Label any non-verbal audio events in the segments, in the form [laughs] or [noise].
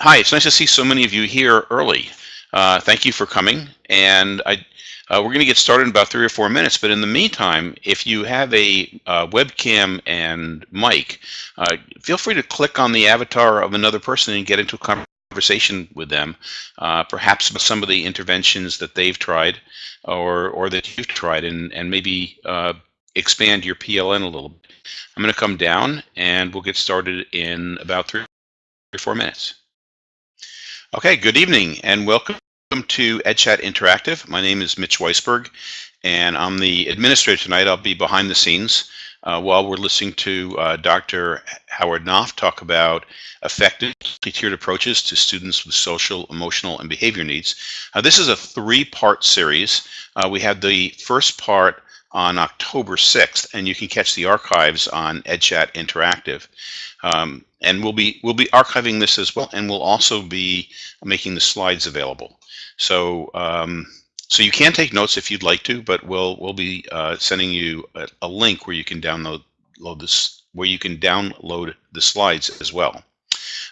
Hi, it's nice to see so many of you here early. Uh, thank you for coming. And I, uh, we're going to get started in about three or four minutes. But in the meantime, if you have a uh, webcam and mic, uh, feel free to click on the avatar of another person and get into a conversation with them, uh, perhaps about some of the interventions that they've tried or, or that you've tried, and, and maybe uh, expand your PLN a little bit. I'm going to come down and we'll get started in about three or four minutes. Okay, good evening and welcome to EdChat Interactive. My name is Mitch Weisburgh and I'm the administrator tonight. I'll be behind the scenes uh, while we're listening to uh, Dr. Howard Knoff talk about effective tiered approaches to students with social, emotional, and behavior needs. Uh, this is a three-part series. Uh, we had the first part on October 6th, and you can catch the archives on EdChat Interactive. Um, and we'll be we'll be archiving this as well, and we'll also be making the slides available. So um, so you can take notes if you'd like to, but we'll we'll be uh, sending you a, a, link where you can download load this where you can download the slides as well.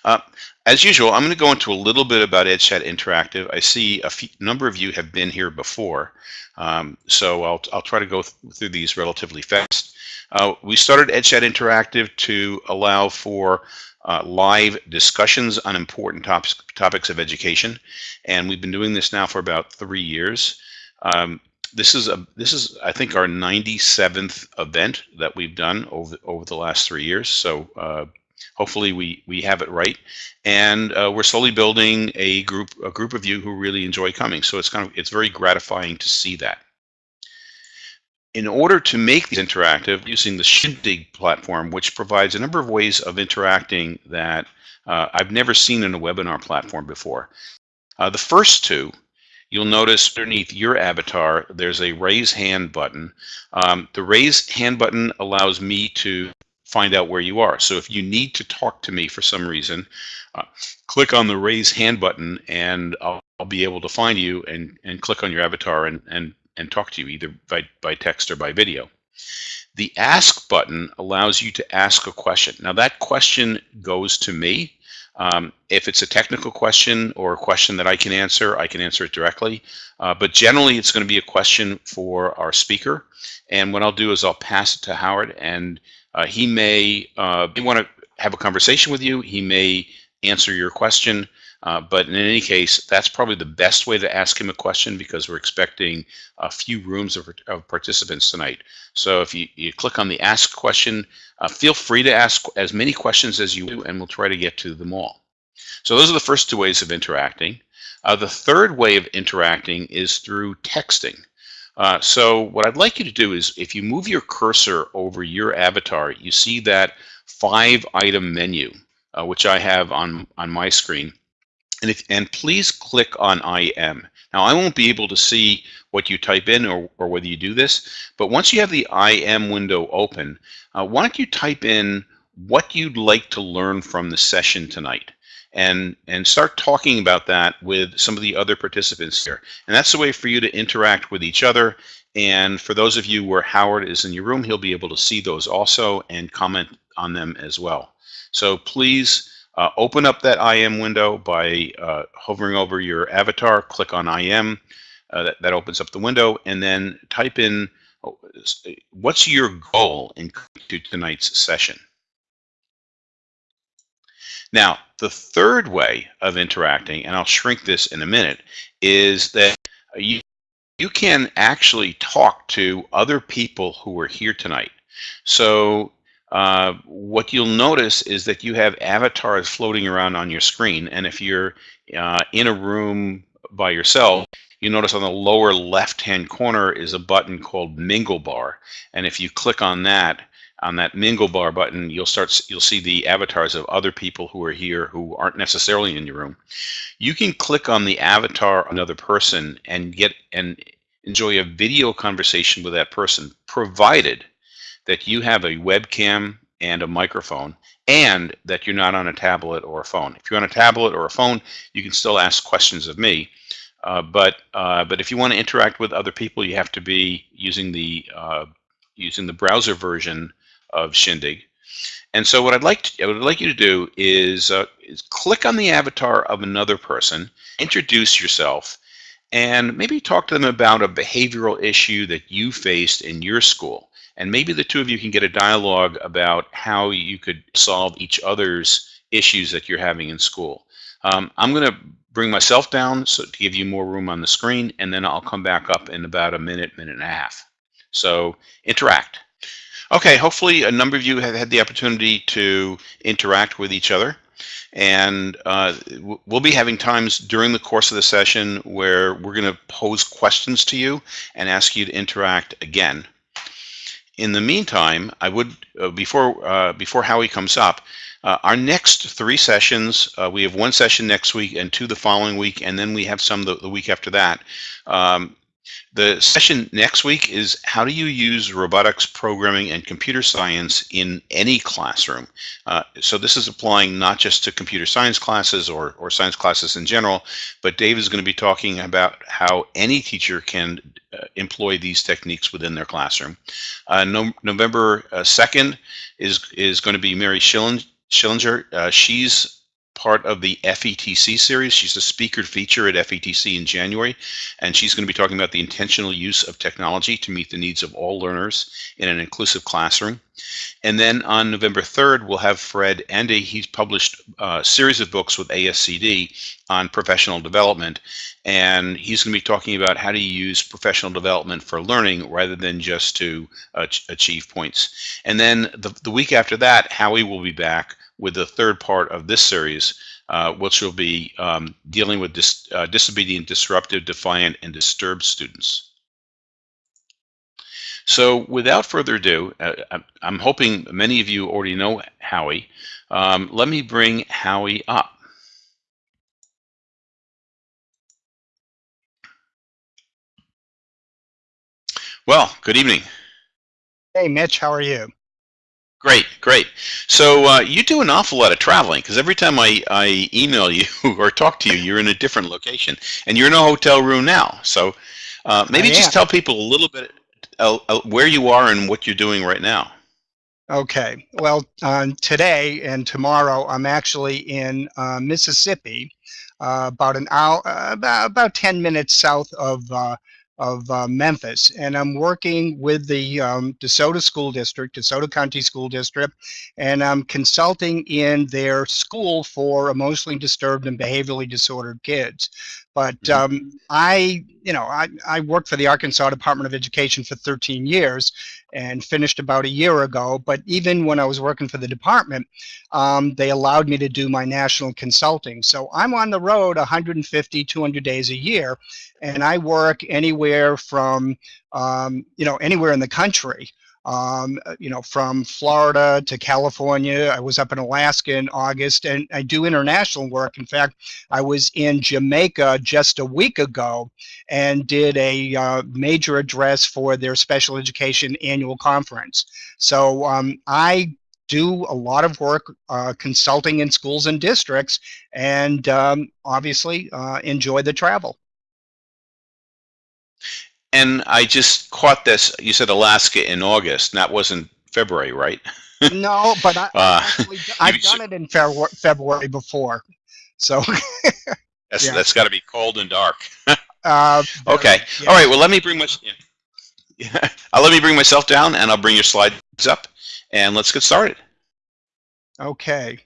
Uh, as usual, I'm going to go into a little bit about EdChat Interactive. I see a few, number of you have been here before, um, so I'll, I'll try to go th through these relatively fast. Uh, we started EdChat Interactive to allow for uh, live discussions on important topics, topics of education, and we've been doing this now for about three years. Um, this is a this is I think our 97th event that we've done over over the last three years. So uh, hopefully we we have it right, and uh, we're slowly building a group a group of you who really enjoy coming. So it's kind of it's very gratifying to see that in order to make these interactive using the Shindig platform, which provides a number of ways of interacting that uh, I've never seen in a webinar platform before. Uh, the first two, you'll notice underneath your avatar, there's a raise hand button. Um, the raise hand button allows me to find out where you are. So if you need to talk to me for some reason, uh, click on the raise hand button and I'll, I'll, be able to find you and, and click on your avatar and, and and talk to you either by, by text or by video. The ask button allows you to ask a question. Now that question goes to me. Um, if it's a technical question or a question that I can answer, I can answer it directly. Uh, but generally, it's going to be a question for our speaker. And what I'll do is I'll pass it to Howard, and uh, he may uh, want to have a conversation with you. He may answer your question. Uh, but in any case, that's probably the best way to ask him a question because we're expecting a few rooms of, of participants tonight. So if you, you click on the ask question, uh, feel free to ask as many questions as you do and we'll try to get to them all. So those are the first two ways of interacting. Uh, the third way of interacting is through texting. Uh, so what I'd like you to do is if you move your cursor over your avatar, you see that five item menu, uh, which I have on, on my screen. And, if, and please click on IM. Now, I won't be able to see what you type in or, or whether you do this, but once you have the IM window open, uh, why don't you type in what you'd like to learn from the session tonight? And and start talking about that with some of the other participants here. And that's the way for you to interact with each other. And for those of you where Howard is in your room, he'll be able to see those also and comment on them as well. So please uh, open up that IM window by uh, hovering over your avatar, click on IM, uh, that, that opens up the window, and then type in oh, what's your goal in to tonight's session. Now, the third way of interacting, and I'll shrink this in a minute, is that you, you can actually talk to other people who are here tonight. So uh, what you'll notice is that you have avatars floating around on your screen. And if you're uh, in a room by yourself, you notice on the lower left-hand corner is a button called Mingle Bar. And if you click on that, on that Mingle Bar button, you'll start you'll see the avatars of other people who are here who aren't necessarily in your room. You can click on the avatar another person and get and enjoy a video conversation with that person, provided that you have a webcam and a microphone and that you're not on a tablet or a phone. If you're on a tablet or a phone, you can still ask questions of me. Uh, but uh, but if you want to interact with other people, you have to be using the uh, using the browser version of Shindig. And so what I'd like to, I would like you to do is, uh, is click on the avatar of another person, introduce yourself, and maybe talk to them about a behavioral issue that you faced in your school. And maybe the two of you can get a dialogue about how you could solve each other's issues that you're having in school. Um, I'm going to bring myself down so to give you more room on the screen, and then I'll come back up in about a minute, minute and a half. So interact. Okay, hopefully a number of you have had the opportunity to interact with each other. And uh, we'll be having times during the course of the session where we're going to pose questions to you and ask you to interact again. In the meantime, I would, uh, before, uh, before Howie comes up, uh, our next three sessions, uh, we have one session next week and two the following week, and then we have some the, the week after that. Um, the session next week is how do you use robotics programming and computer science in any classroom? Uh, so this is applying not just to computer science classes or, or science classes in general, but Dave is going to be talking about how any teacher can uh, employ these techniques within their classroom. Uh, no, November 2nd uh, is, is going to be Mary Schillinger. Uh, she's part of the FETC series. She's a speaker feature at FETC in January, and she's going to be talking about the intentional use of technology to meet the needs of all learners in an inclusive classroom. And then on November 3rd, we'll have Fred Ende. He's published a series of books with ASCD on professional development, and he's going to be talking about how to use professional development for learning rather than just to uh, achieve points. And then the, the week after that, Howie will be back with the third part of this series, uh, which will be um, dealing with dis uh, disobedient, disruptive, defiant, and disturbed students. So without further ado, uh, I'm hoping many of you already know Howie. Um, let me bring Howie up. Well, good evening. Hey, Mitch, how are you? Great, great. So uh, you do an awful lot of traveling because every time I, I email [laughs] you or talk to you, you're in a different location, and you're in a hotel room now. So uh, maybe just tell people a little bit uh, uh, where you are and what you're doing right now. Okay. Well, uh, today and tomorrow, I'm actually in uh, Mississippi, about an hour, about about 10 minutes south of of uh, Memphis, and I'm working with the um, DeSoto School District, DeSoto County School District, and I'm consulting in their school for emotionally disturbed and behaviorally disordered kids. But mm-hmm. um, I, you know, I, I worked for the Arkansas Department of Education for 13 years and finished about a year ago. But even when I was working for the department, um, they allowed me to do my national consulting. So I'm on the road 150, 200 days a year, and I work anywhere from, um, you know, anywhere in the country um, uh, you know, from Florida to California. I was up in Alaska in August, and I do international work. In fact, I was in Jamaica just a week ago and did a uh, major address for their special education annual conference. So um, I do a lot of work uh, consulting in schools and districts, and um, obviously uh, enjoy the travel. And I just caught this. You said Alaska in August. That wasn't February, right? [laughs] no, but I, uh, actually, I've done it in February before. So [laughs] that's, yeah. that's got to be cold and dark. uh, [laughs] okay. Yeah. All right. Well, let me bring my yeah. I'll let me bring myself down, and I'll bring your slides up, and let's get started. Okay.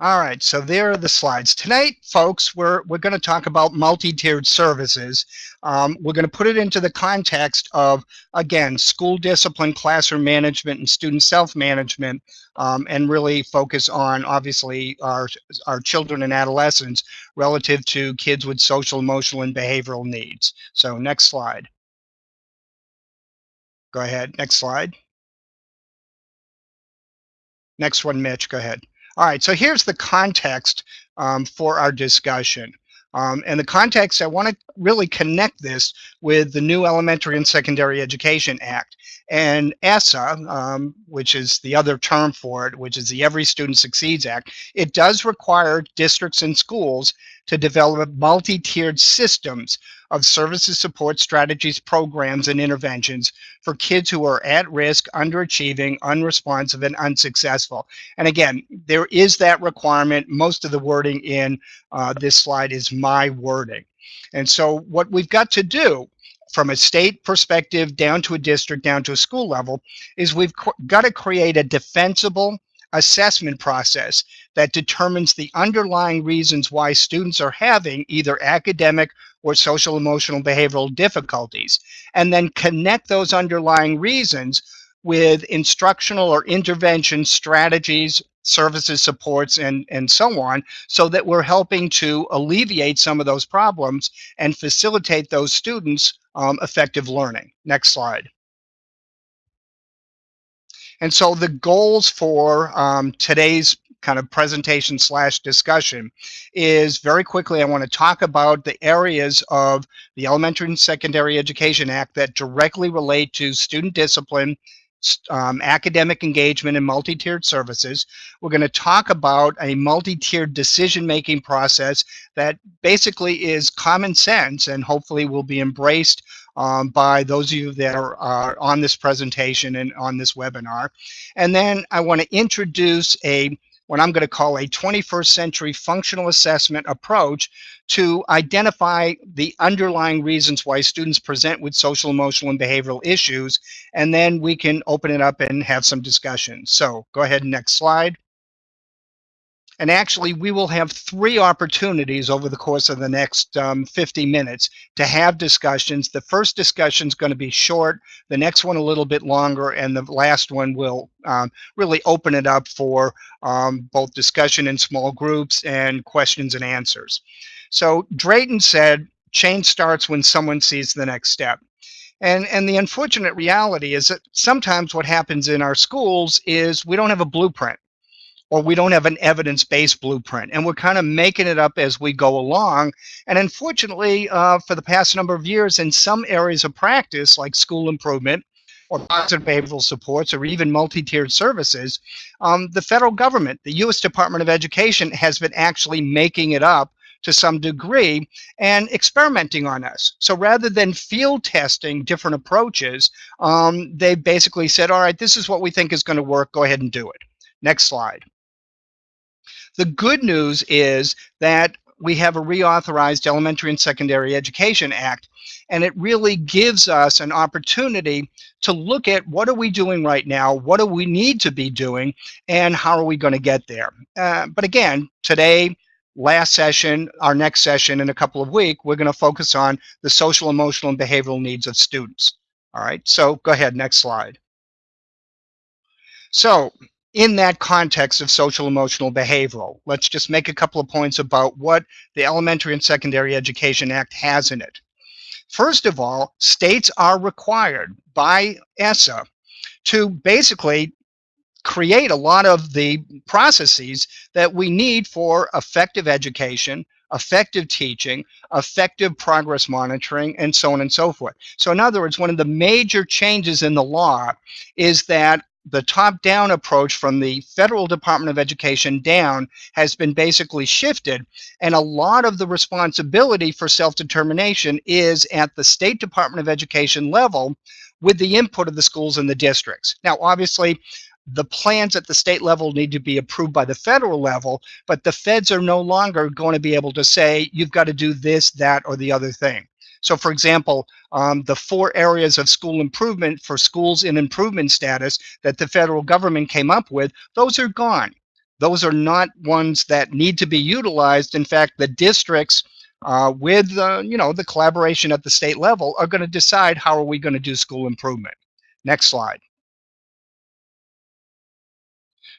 All right, so there are the slides. Tonight, folks, we're, we're going to talk about multi-tiered services. Um, we're going to put it into the context of, again, school discipline, classroom management, and student self-management, um, and really focus on, obviously, our, our children and adolescents relative to kids with social, emotional, and behavioral needs. So next slide. Go ahead, next slide. Next one, Mitch, go ahead. All right, so here's the context um, for our discussion. Um, and the context, I want to really connect this with the new Elementary and Secondary Education Act. And ESSA, um, which is the other term for it, which is the Every Student Succeeds Act, it does require districts and schools to develop multi-tiered systems of services, support, strategies, programs, and interventions for kids who are at risk, underachieving, unresponsive, and unsuccessful. And again, there is that requirement. Most of the wording in uh, this slide is my wording. And so what we've got to do from a state perspective down to a district, down to a school level, is we've got to create a defensible assessment process that determines the underlying reasons why students are having either academic or social emotional behavioral difficulties, and then connect those underlying reasons with instructional or intervention strategies, services, supports, and, and so on, so that we're helping to alleviate some of those problems and facilitate those students um, effective learning. Next slide. And so the goals for um, today's kind of presentation slash discussion is very quickly I want to talk about the areas of the Elementary and Secondary Education Act that directly relate to student discipline, um, academic engagement and multi-tiered services. We're going to talk about a multi-tiered decision-making process that basically is common sense and hopefully will be embraced um, by those of you that are uh, on this presentation and on this webinar. And then I want to introduce a what I'm going to call a 21st century functional assessment approach to identify the underlying reasons why students present with social, emotional, and behavioral issues, and then we can open it up and have some discussion. So go ahead, next slide. And actually, we will have three opportunities over the course of the next um, 50 minutes to have discussions. The first discussion is going to be short, the next one a little bit longer, and the last one will um, really open it up for um, both discussion in small groups and questions and answers. So Drayton said, change starts when someone sees the next step. And, and the unfortunate reality is that sometimes what happens in our schools is we don't have a blueprint or we don't have an evidence-based blueprint and we're kind of making it up as we go along and unfortunately uh, for the past number of years in some areas of practice like school improvement or positive behavioral supports or even multi-tiered services um, the federal government the U.S. Department of Education has been actually making it up to some degree and experimenting on us. So rather than field testing different approaches, um, they basically said, all right, this is what we think is going to work. Go ahead and do it. Next slide. The good news is that we have a reauthorized Elementary and Secondary Education Act, and it really gives us an opportunity to look at what are we doing right now, what do we need to be doing, and how are we going to get there. Uh, but again, today, last session, our next session in a couple of weeks, we're going to focus on the social, emotional, and behavioral needs of students. All right, so go ahead, next slide. So in that context of social emotional behavioral. Let's just make a couple of points about what the Elementary and Secondary Education Act has in it. First of all, states are required by ESSA to basically create a lot of the processes that we need for effective education, effective teaching, effective progress monitoring, and so on and so forth. So in other words, one of the major changes in the law is that the top-down approach from the federal Department of Education down has been basically shifted, and a lot of the responsibility for self-determination is at the State Department of Education level with the input of the schools and the districts. Now, obviously, the plans at the state level need to be approved by the federal level, but the feds are no longer going to be able to say, you've got to do this, that, or the other thing. So for example, um, the four areas of school improvement for schools in improvement status that the federal government came up with, those are gone. Those are not ones that need to be utilized. In fact, the districts uh, with uh, you know the collaboration at the state level are going to decide how are we going to do school improvement. Next slide.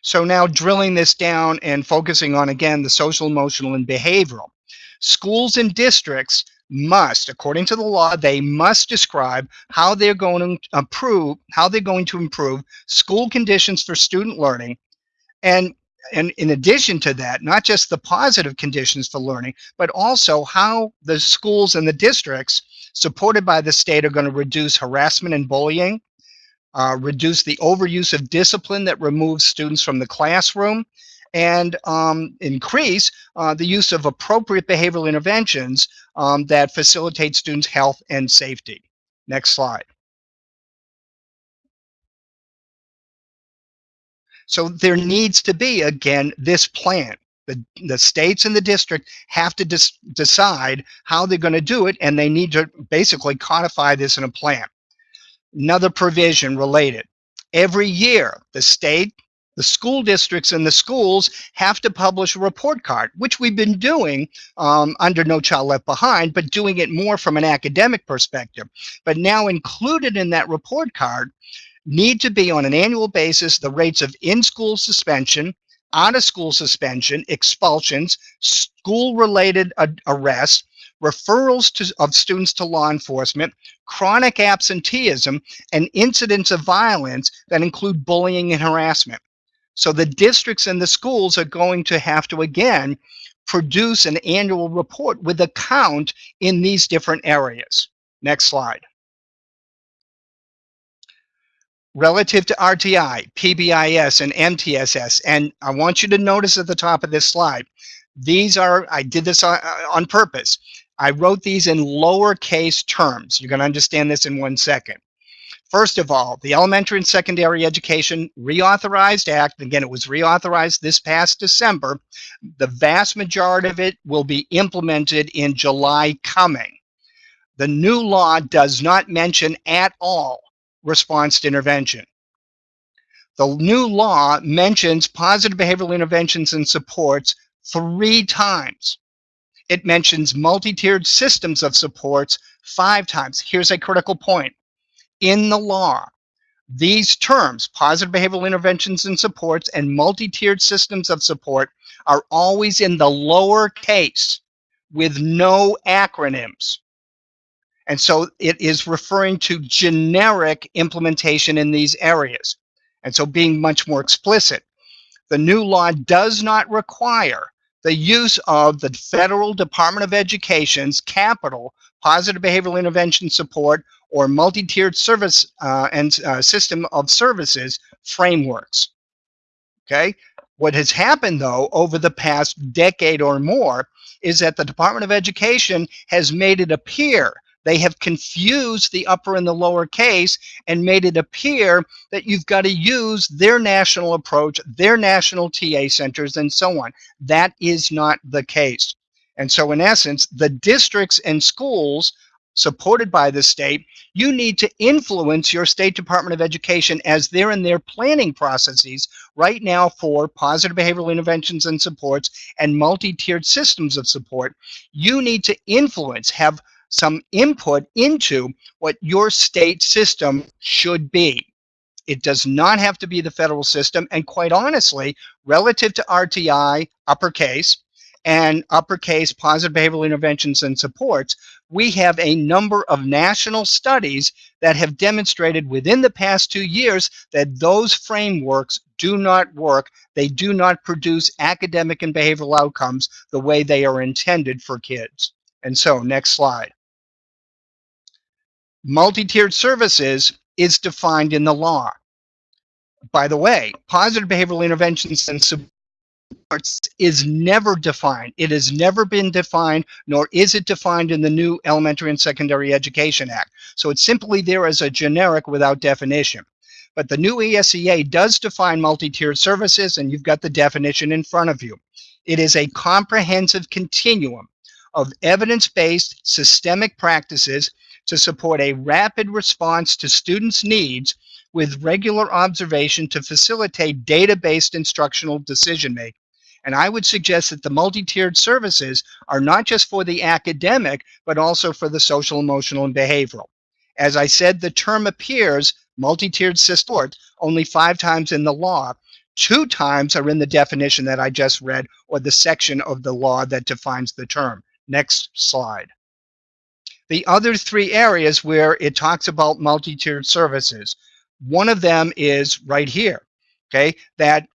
So now drilling this down and focusing on again the social, emotional, and behavioral. Schools and districts must, according to the law, they must describe how they're going to improve, how they're going to improve school conditions for student learning. And, and in addition to that, not just the positive conditions for learning, but also how the schools and the districts supported by the state are going to reduce harassment and bullying, uh, reduce the overuse of discipline that removes students from the classroom, and um, increase uh, the use of appropriate behavioral interventions um, that facilitate students' health and safety. Next slide. So there needs to be, again, this plan. The, the states and the district have to decide how they're going to do it, and they need to basically codify this in a plan. Another provision related. Every year, the state, the school districts, and the schools have to publish a report card, which we've been doing um, under No Child Left Behind, but doing it more from an academic perspective. But now included in that report card need to be on an annual basis the rates of in-school suspension, out-of-school suspension, expulsions, school-related arrests, referrals to, of students to law enforcement, chronic absenteeism, and incidents of violence that include bullying and harassment. So the districts and the schools are going to have to, again, produce an annual report with a count in these different areas. Next slide. relative to RTI, PBIS, and MTSS. And I want you to notice at the top of this slide, these are, I did this on, purpose. I wrote these in lowercase terms. You're going to understand this in one second. First of all, the Elementary and Secondary Education Reauthorized Act, again, it was reauthorized this past December. The vast majority of it will be implemented in July coming. The new law does not mention at all response to intervention. The new law mentions positive behavioral interventions and supports three times. It mentions multi-tiered systems of supports five times. Here's a critical point. In the law, these terms, positive behavioral interventions and supports and multi-tiered systems of support, are always in the lower case with no acronyms. And so it is referring to generic implementation in these areas. And so being much more explicit, the new law does not require the use of the Federal Department of Education's capital positive behavioral intervention support or multi-tiered service uh, and uh, system of services frameworks. Okay, what has happened though over the past decade or more is that the Department of Education has made it appear they have confused the upper and the lower case and made it appear that you've got to use their national approach, their national TA centers, and so on. That is not the case. And so in essence, the districts and schools supported by the state, you need to influence your State Department of Education as they're in their planning processes right now for positive behavioral interventions and supports and multi-tiered systems of support. You need to influence, have some input into what your state system should be. It does not have to be the federal system. And quite honestly, relative to RTI, uppercase, and uppercase positive behavioral interventions and supports, we have a number of national studies that have demonstrated within the past two years that those frameworks do not work. They do not produce academic and behavioral outcomes the way they are intended for kids. And so, next slide. Multi-tiered services is defined in the law. By the way, positive behavioral interventions and supports is never defined. It has never been defined, nor is it defined in the new Elementary and Secondary Education Act. So it's simply there as a generic without definition. But the new ESEA does define multi-tiered services, and you've got the definition in front of you. It is a comprehensive continuum of evidence-based systemic practices to support a rapid response to students' needs with regular observation to facilitate data-based instructional decision-making. And I would suggest that the multi-tiered services are not just for the academic, but also for the social, emotional, and behavioral. As I said, the term appears, multi-tiered support, only five times in the law. Two times are in the definition that I just read, or the section of the law that defines the term. Next slide the other three areas where it talks about multi-tiered services. One of them is right here, okay, that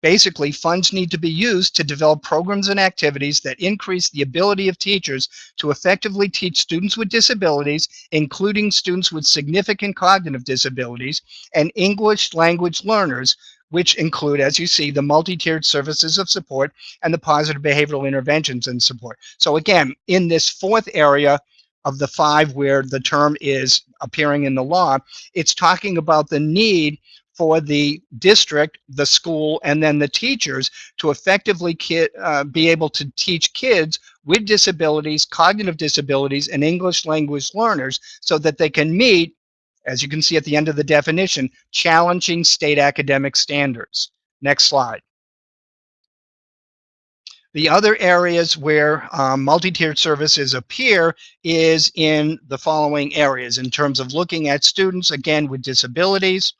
basically funds need to be used to develop programs and activities that increase the ability of teachers to effectively teach students with disabilities, including students with significant cognitive disabilities and English language learners, which include, as you see, the multi-tiered services of support and the positive behavioral interventions and support. So again, in this fourth area of the five where the term is appearing in the law, it's talking about the need for the district, the school, and then the teachers to effectively uh, be able to teach kids with disabilities, cognitive disabilities, and English language learners so that they can meet, as you can see at the end of the definition, challenging state academic standards. Next slide. The other areas where um, multi-tiered services appear is in the following areas in terms of looking at students, again, with disabilities,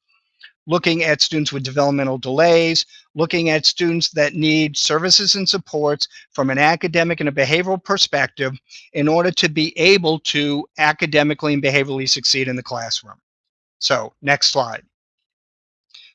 looking at students with developmental delays, looking at students that need services and supports from an academic and a behavioral perspective in order to be able to academically and behaviorally succeed in the classroom. So next slide.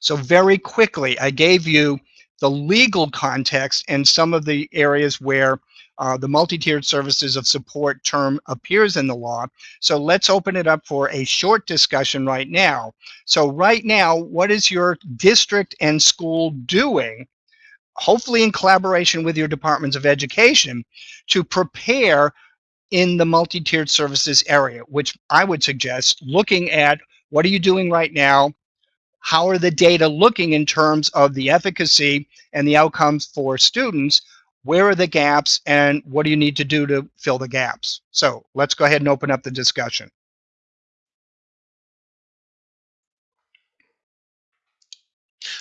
So very quickly, I gave you the legal context and some of the areas where uh, the multi-tiered services of support term appears in the law. So let's open it up for a short discussion right now. So right now, what is your district and school doing, hopefully in collaboration with your departments of education, to prepare in the multi-tiered services area, which I would suggest looking at what are you doing right now, how are the data looking in terms of the efficacy and the outcomes for students where are the gaps and what do you need to do to fill the gaps? So let's go ahead and open up the discussion.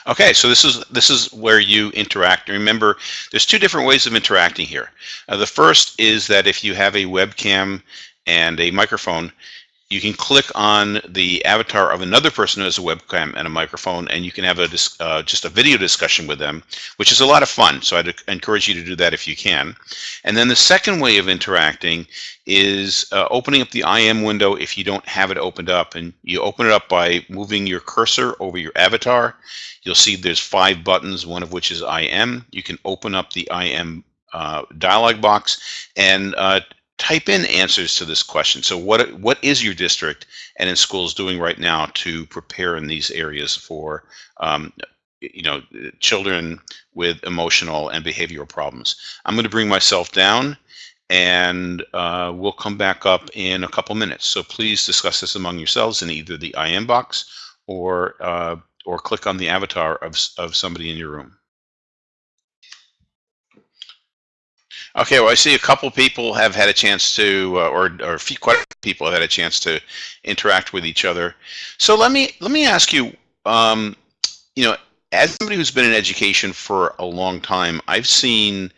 Okay, so this is this is where you interact. Remember, there's two different ways of interacting here. Uh, the first is that if you have a webcam and a microphone, you can click on the avatar of another person who has a webcam and a microphone, and you can have a uh, just a video discussion with them, which is a lot of fun. So I'd encourage you to do that if you can. And then the second way of interacting is uh, opening up the IM window if you don't have it opened up, and you open it up by moving your cursor over your avatar. You'll see there's five buttons, one of which is IM. You can open up the IM uh, dialog box and uh, type in answers to this question. So what what is your district and in schools doing right now to prepare in these areas for um, you know children with emotional and behavioral problems? I'm going to bring myself down and uh, we'll come back up in a couple minutes. So please discuss this among yourselves in either the IM box or uh, or click on the avatar of, of somebody in your room. Okay, well, I see a couple people have had a chance to, uh, or or few, quite a few people have had a chance to interact with each other. So let me let me ask you, um, you know, as somebody who's been in education for a long time, I've seen,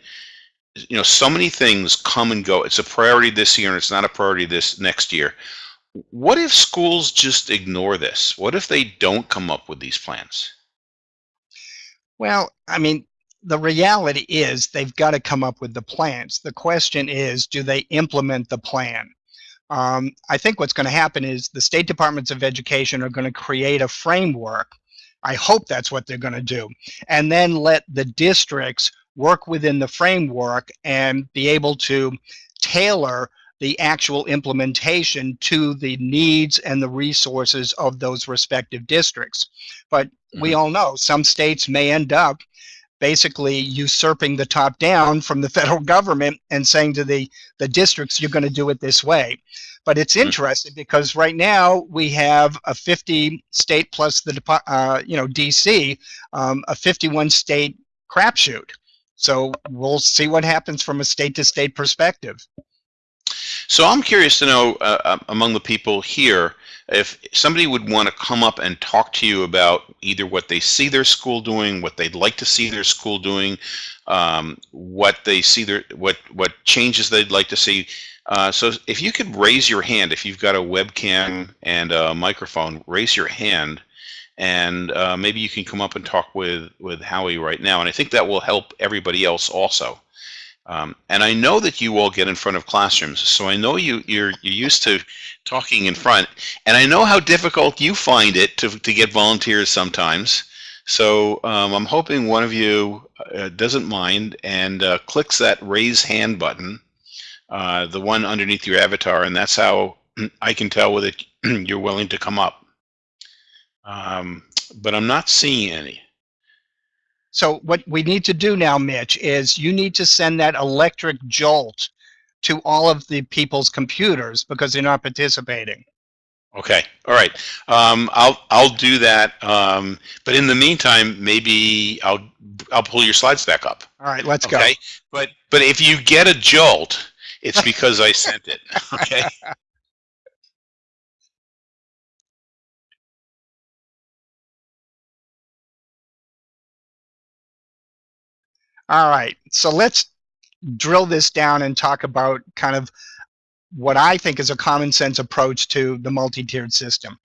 you know, so many things come and go. It's a priority this year, and it's not a priority this next year. What if schools just ignore this? What if they don't come up with these plans? Well, I mean, the reality is they've got to come up with the plans. The question is, do they implement the plan? Um, I think what's going to happen is the state departments of education are going to create a framework. I hope that's what they're going to do. And then let the districts work within the framework and be able to tailor the actual implementation to the needs and the resources of those respective districts. But we mm-hmm. all know some states may end up basically usurping the top down from the federal government and saying to the, the districts, you're going to do it this way. But it's hmm. interesting because right now we have a 50 state plus the, uh, you know, DC, um, a 51 state crapshoot. So we'll see what happens from a state to state perspective. So I'm curious to know uh, uh among the people here, if somebody would want to come up and talk to you about either what they see their school doing, what they'd like to see their school doing, um, what they see their what what changes they'd like to see. Uh, so if you could raise your hand, if you've got a webcam and a microphone, raise your hand, and uh, maybe you can come up and talk with with Howie right now. And I think that will help everybody else also. Um, and I know that you all get in front of classrooms, so I know you you're you're used to talking in front, and I know how difficult you find it to to get volunteers sometimes. So um, I'm hoping one of you uh, doesn't mind and uh, clicks that raise hand button, uh, the one underneath your avatar, and that's how [clears throat] I can tell whether [clears throat] you're willing to come up. Um, but I'm not seeing any. So what we need to do now, Mitch, is you need to send that electric jolt to all of the people's computers because they're not participating. Okay, all right. Um, I'll I'll do that. Um, but in the meantime, maybe I'll I'll pull your slides back up. All right, let's Okay, go. but but if you get a jolt, it's because I sent it. [laughs] Okay. All right, so let's drill this down and talk about kind of what I think is a common sense approach to the multi-tiered system.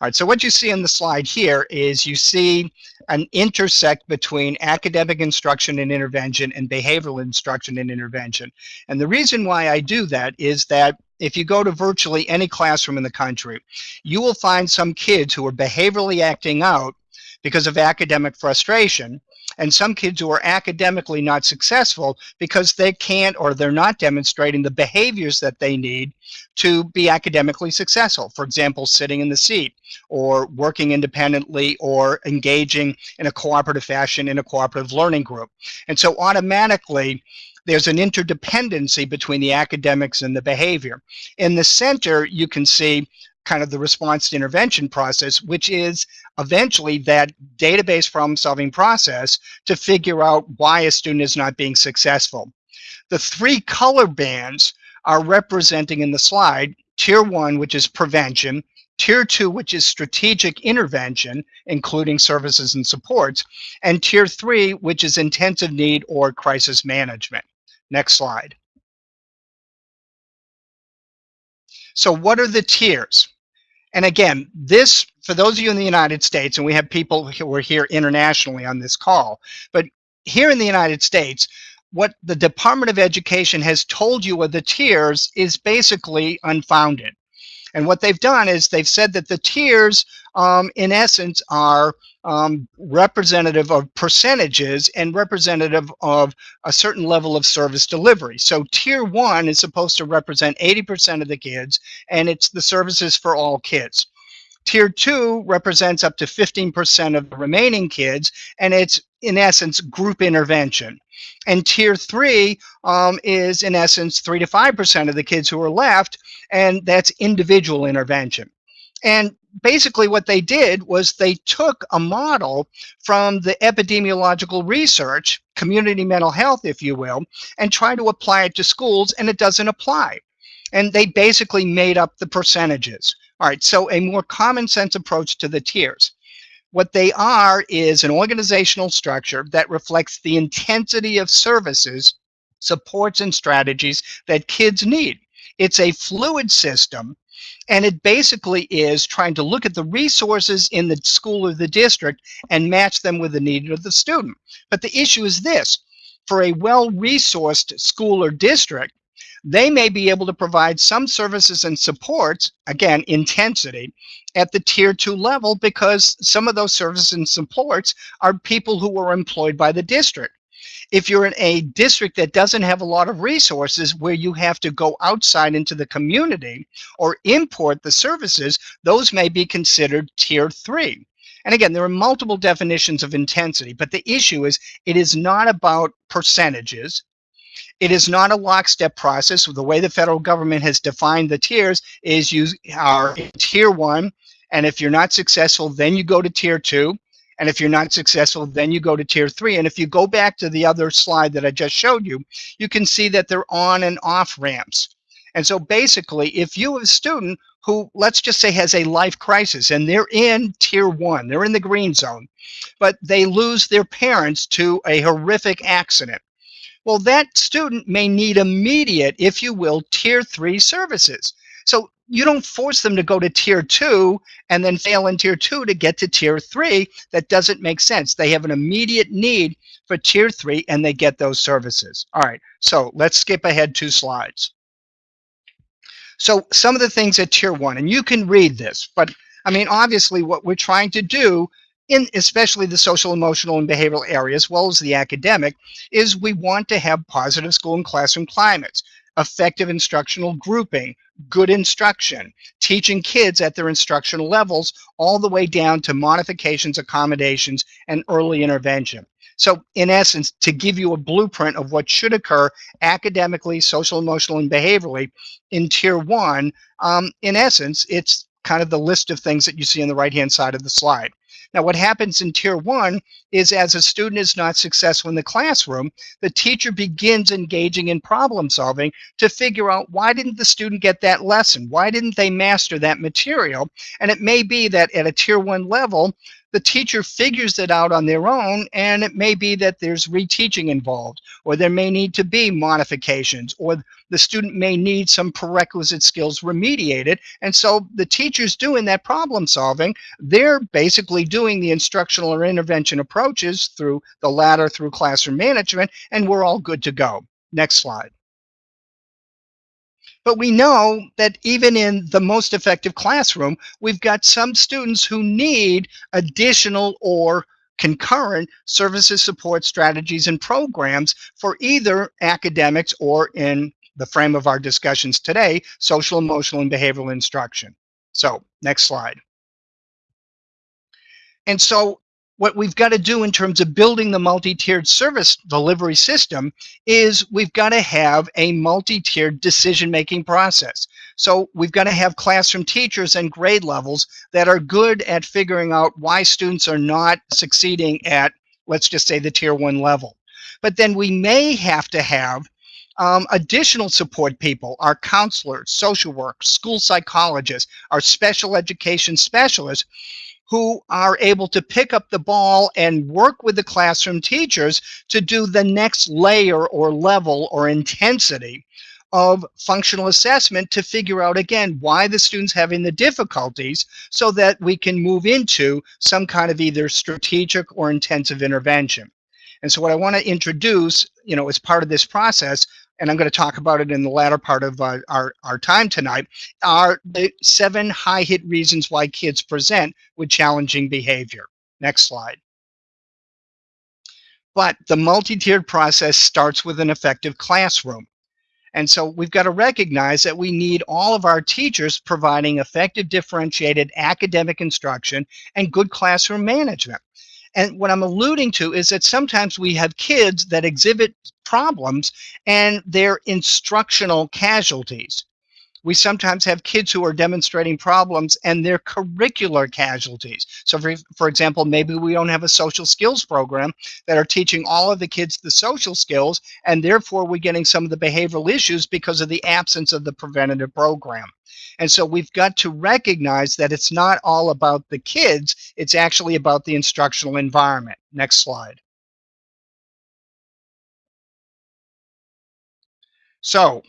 All right, so what you see in the slide here is you see an intersect between academic instruction and intervention and behavioral instruction and intervention. And the reason why I do that is that if you go to virtually any classroom in the country, you will find some kids who are behaviorally acting out because of academic frustration and some kids who are academically not successful because they can't or they're not demonstrating the behaviors that they need to be academically successful. For example, sitting in the seat or working independently or engaging in a cooperative fashion in a cooperative learning group. And so automatically, there's an interdependency between the academics and the behavior. In the center, you can see kind of the response to intervention process, which is eventually that database problem solving process to figure out why a student is not being successful. The three color bands are representing in the slide tier one, which is prevention, tier two, which is strategic intervention, including services and supports, and tier three, which is intensive need or crisis management. Next slide. So what are the tiers? And again, this, for those of you in the United States, and we have people who are here internationally on this call, but here in the United States, what the Department of Education has told you are the tiers is basically unfounded. And what they've done is they've said that the tiers, um, in essence, are um, representative of percentages and representative of a certain level of service delivery. So tier one is supposed to represent 80% of the kids, and it's the services for all kids. Tier two represents up to 15% of the remaining kids, and it's in essence group intervention. And tier three um, is in essence three to 5% of the kids who are left, and that's individual intervention. And basically what they did was they took a model from the epidemiological research, community mental health, if you will, and tried to apply it to schools, and it doesn't apply. And they basically made up the percentages. All right, so a more common sense approach to the tiers. What they are is an organizational structure that reflects the intensity of services, supports, and strategies that kids need. It's a fluid system and it basically is trying to look at the resources in the school or the district and match them with the need of the student. But the issue is this, for a well-resourced school or district, they may be able to provide some services and supports, again, intensity, at the tier two level because some of those services and supports are people who are employed by the district. If you're in a district that doesn't have a lot of resources where you have to go outside into the community or import the services, those may be considered tier three. And again, there are multiple definitions of intensity, but the issue is it is not about percentages. It is not a lockstep process. The way the federal government has defined the tiers is you are in tier one, and if you're not successful, then you go to tier two. And if you're not successful, then you go to tier three. And if you go back to the other slide that I just showed you, you can see that they're on and off ramps. And so basically, if you have a student who, let's just say, has a life crisis and they're in tier one, they're in the green zone, but they lose their parents to a horrific accident. Well, that student may need immediate, if you will, tier three services. So you don't force them to go to tier two and then fail in tier two to get to tier three. That doesn't make sense. They have an immediate need for tier three and they get those services. All right, so let's skip ahead two slides. So some of the things at tier one, and you can read this, but I mean, obviously what we're trying to do in especially the social, emotional, and behavioral area, as well as the academic, is we want to have positive school and classroom climates, effective instructional grouping, good instruction, teaching kids at their instructional levels, all the way down to modifications, accommodations, and early intervention. So in essence, to give you a blueprint of what should occur academically, social, emotional, and behaviorally in tier one, um, in essence, it's kind of the list of things that you see on the right-hand side of the slide. Now, what happens in tier one is as a student is not successful in the classroom, the teacher begins engaging in problem solving to figure out why didn't the student get that lesson? Why didn't they master that material? And it may be that at a tier one level, the teacher figures it out on their own and it may be that there's reteaching involved or there may need to be modifications or the student may need some prerequisite skills remediated. And so the teacher's doing that problem solving. They're basically doing the instructional or intervention approaches through the ladder through classroom management and we're all good to go. Next slide but we know that even in the most effective classroom, we've got some students who need additional or concurrent services, support strategies, and programs for either academics or in the frame of our discussions today, social, emotional, and behavioral instruction. So next slide. And so what we've got to do in terms of building the multi-tiered service delivery system is we've got to have a multi-tiered decision-making process. So we've got to have classroom teachers and grade levels that are good at figuring out why students are not succeeding at, let's just say, the tier one level. But then we may have to have um, additional support people, our counselors, social work, school psychologists, our special education specialists, who are able to pick up the ball and work with the classroom teachers to do the next layer or level or intensity of functional assessment to figure out again why the students having the difficulties so that we can move into some kind of either strategic or intensive intervention. And so what I want to introduce, you know, as part of this process and I'm going to talk about it in the latter part of uh, our, our time tonight, are the seven high hit reasons why kids present with challenging behavior. Next slide. But the multi-tiered process starts with an effective classroom. And so we've got to recognize that we need all of our teachers providing effective differentiated academic instruction and good classroom management. And what I'm alluding to is that sometimes we have kids that exhibit problems and they're instructional casualties. We sometimes have kids who are demonstrating problems and they're curricular casualties. So for, for example, maybe we don't have a social skills program that are teaching all of the kids the social skills and therefore we're getting some of the behavioral issues because of the absence of the preventative program. And so we've got to recognize that it's not all about the kids, it's actually about the instructional environment. Next slide. So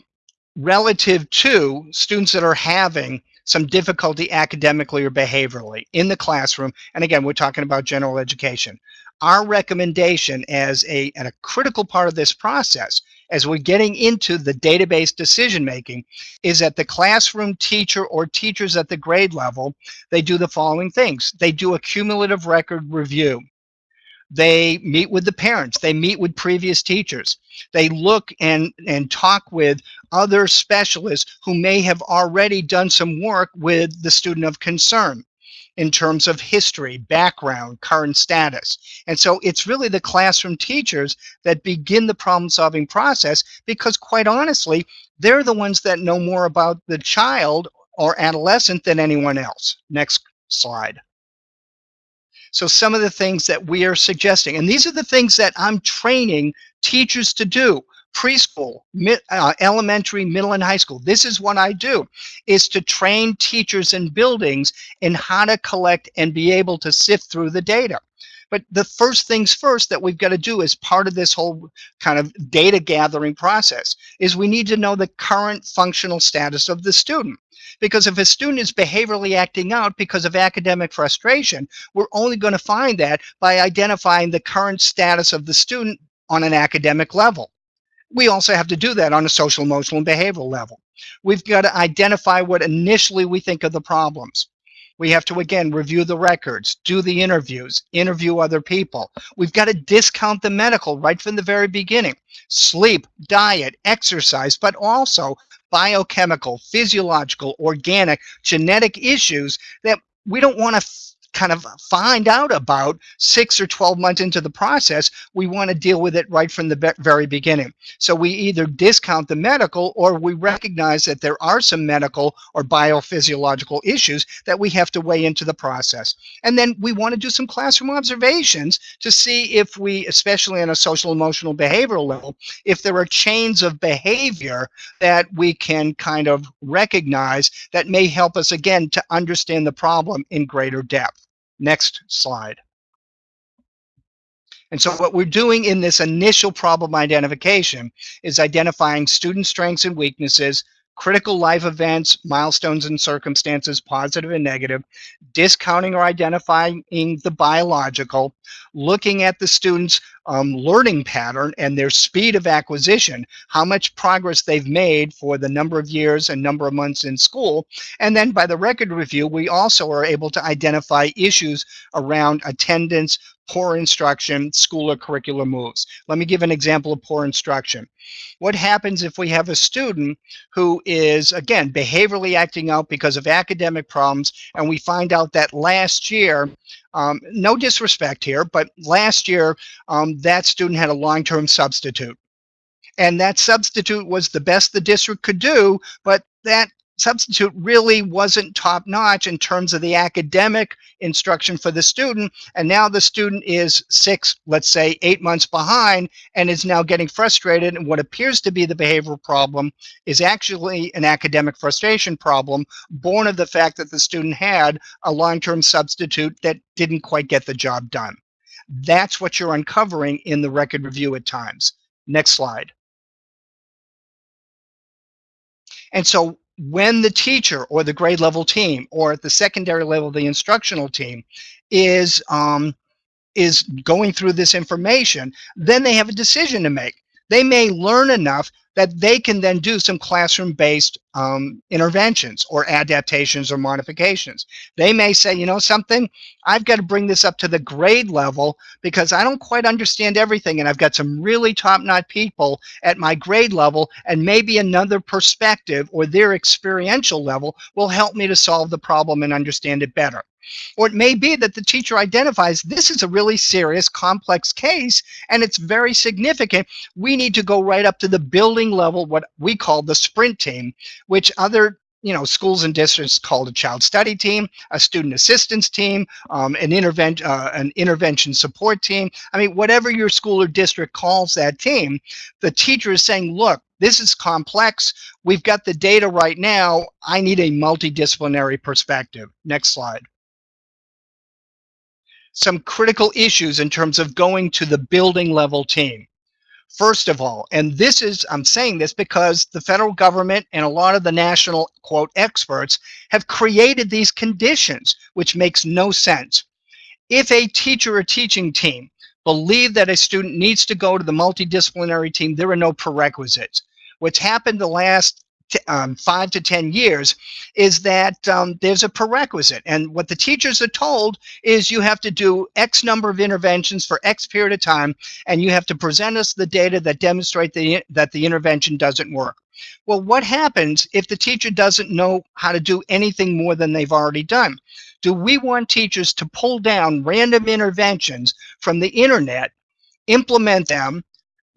relative to students that are having some difficulty academically or behaviorally in the classroom, and again, we're talking about general education, our recommendation as a, and a critical part of this process as we're getting into the database decision making is that the classroom teacher or teachers at the grade level, they do the following things. They do a cumulative record review. They meet with the parents. They meet with previous teachers. They look and, and talk with other specialists who may have already done some work with the student of concern in terms of history, background, current status. And so it's really the classroom teachers that begin the problem solving process because quite honestly, they're the ones that know more about the child or adolescent than anyone else. Next slide. So some of the things that we are suggesting, and these are the things that I'm training teachers to do preschool, mid, uh, elementary, middle, and high school. This is what I do, is to train teachers in buildings in how to collect and be able to sift through the data. But the first things first that we've got to do as part of this whole kind of data gathering process is we need to know the current functional status of the student. Because if a student is behaviorally acting out because of academic frustration, we're only going to find that by identifying the current status of the student on an academic level. We also have to do that on a social, emotional, and behavioral level. We've got to identify what initially we think are the problems. We have to, again, review the records, do the interviews, interview other people. We've got to discount the medical right from the very beginning. Sleep, diet, exercise, but also biochemical, physiological, organic, genetic issues that we don't want to kind of find out about six or 12 months into the process, we want to deal with it right from the very beginning. So we either discount the medical or we recognize that there are some medical or biophysiological issues that we have to weigh into the process. And then we want to do some classroom observations to see if we, especially on a social emotional behavioral level, if there are chains of behavior that we can kind of recognize that may help us again to understand the problem in greater depth. Next slide. And so what we're doing in this initial problem identification is identifying student strengths and weaknesses, critical life events, milestones and circumstances, positive and negative, discounting or identifying the biological, looking at the student's um, learning pattern and their speed of acquisition, how much progress they've made for the number of years and number of months in school. And then by the record review, we also are able to identify issues around attendance, poor instruction, school or curricular moves. Let me give an example of poor instruction. What happens if we have a student who is, again, behaviorally acting out because of academic problems, and we find out that last year, um, no disrespect here, but last year um, that student had a long-term substitute. And that substitute was the best the district could do, but that substitute really wasn't top notch in terms of the academic instruction for the student. And now the student is six, let's say eight months behind and is now getting frustrated. And what appears to be the behavioral problem is actually an academic frustration problem born of the fact that the student had a long-term substitute that didn't quite get the job done. That's what you're uncovering in the record review at times. Next slide. And so when the teacher or the grade level team or at the secondary level the instructional team is um, is going through this information then they have a decision to make. They may learn enough that they can then do some classroom-based um, interventions or adaptations or modifications. They may say, you know something, I've got to bring this up to the grade level because I don't quite understand everything and I've got some really top-notch people at my grade level and maybe another perspective or their experiential level will help me to solve the problem and understand it better. Or it may be that the teacher identifies this is a really serious, complex case, and it's very significant. We need to go right up to the building level, what we call the sprint team, which other you know, schools and districts called a child study team, a student assistance team, um, an, intervention, uh, an intervention support team. I mean, whatever your school or district calls that team, the teacher is saying, look, this is complex. We've got the data right now. I need a multidisciplinary perspective. Next slide some critical issues in terms of going to the building level team. First of all, and this is, I'm saying this because the federal government and a lot of the national, quote, experts have created these conditions, which makes no sense. If a teacher or teaching team believe that a student needs to go to the multidisciplinary team, there are no prerequisites. What's happened the last um, five to 10 years is that um, there's a prerequisite. And what the teachers are told is you have to do X number of interventions for X period of time, and you have to present us the data that demonstrate the, that the intervention doesn't work. Well, what happens if the teacher doesn't know how to do anything more than they've already done? Do we want teachers to pull down random interventions from the internet, implement them,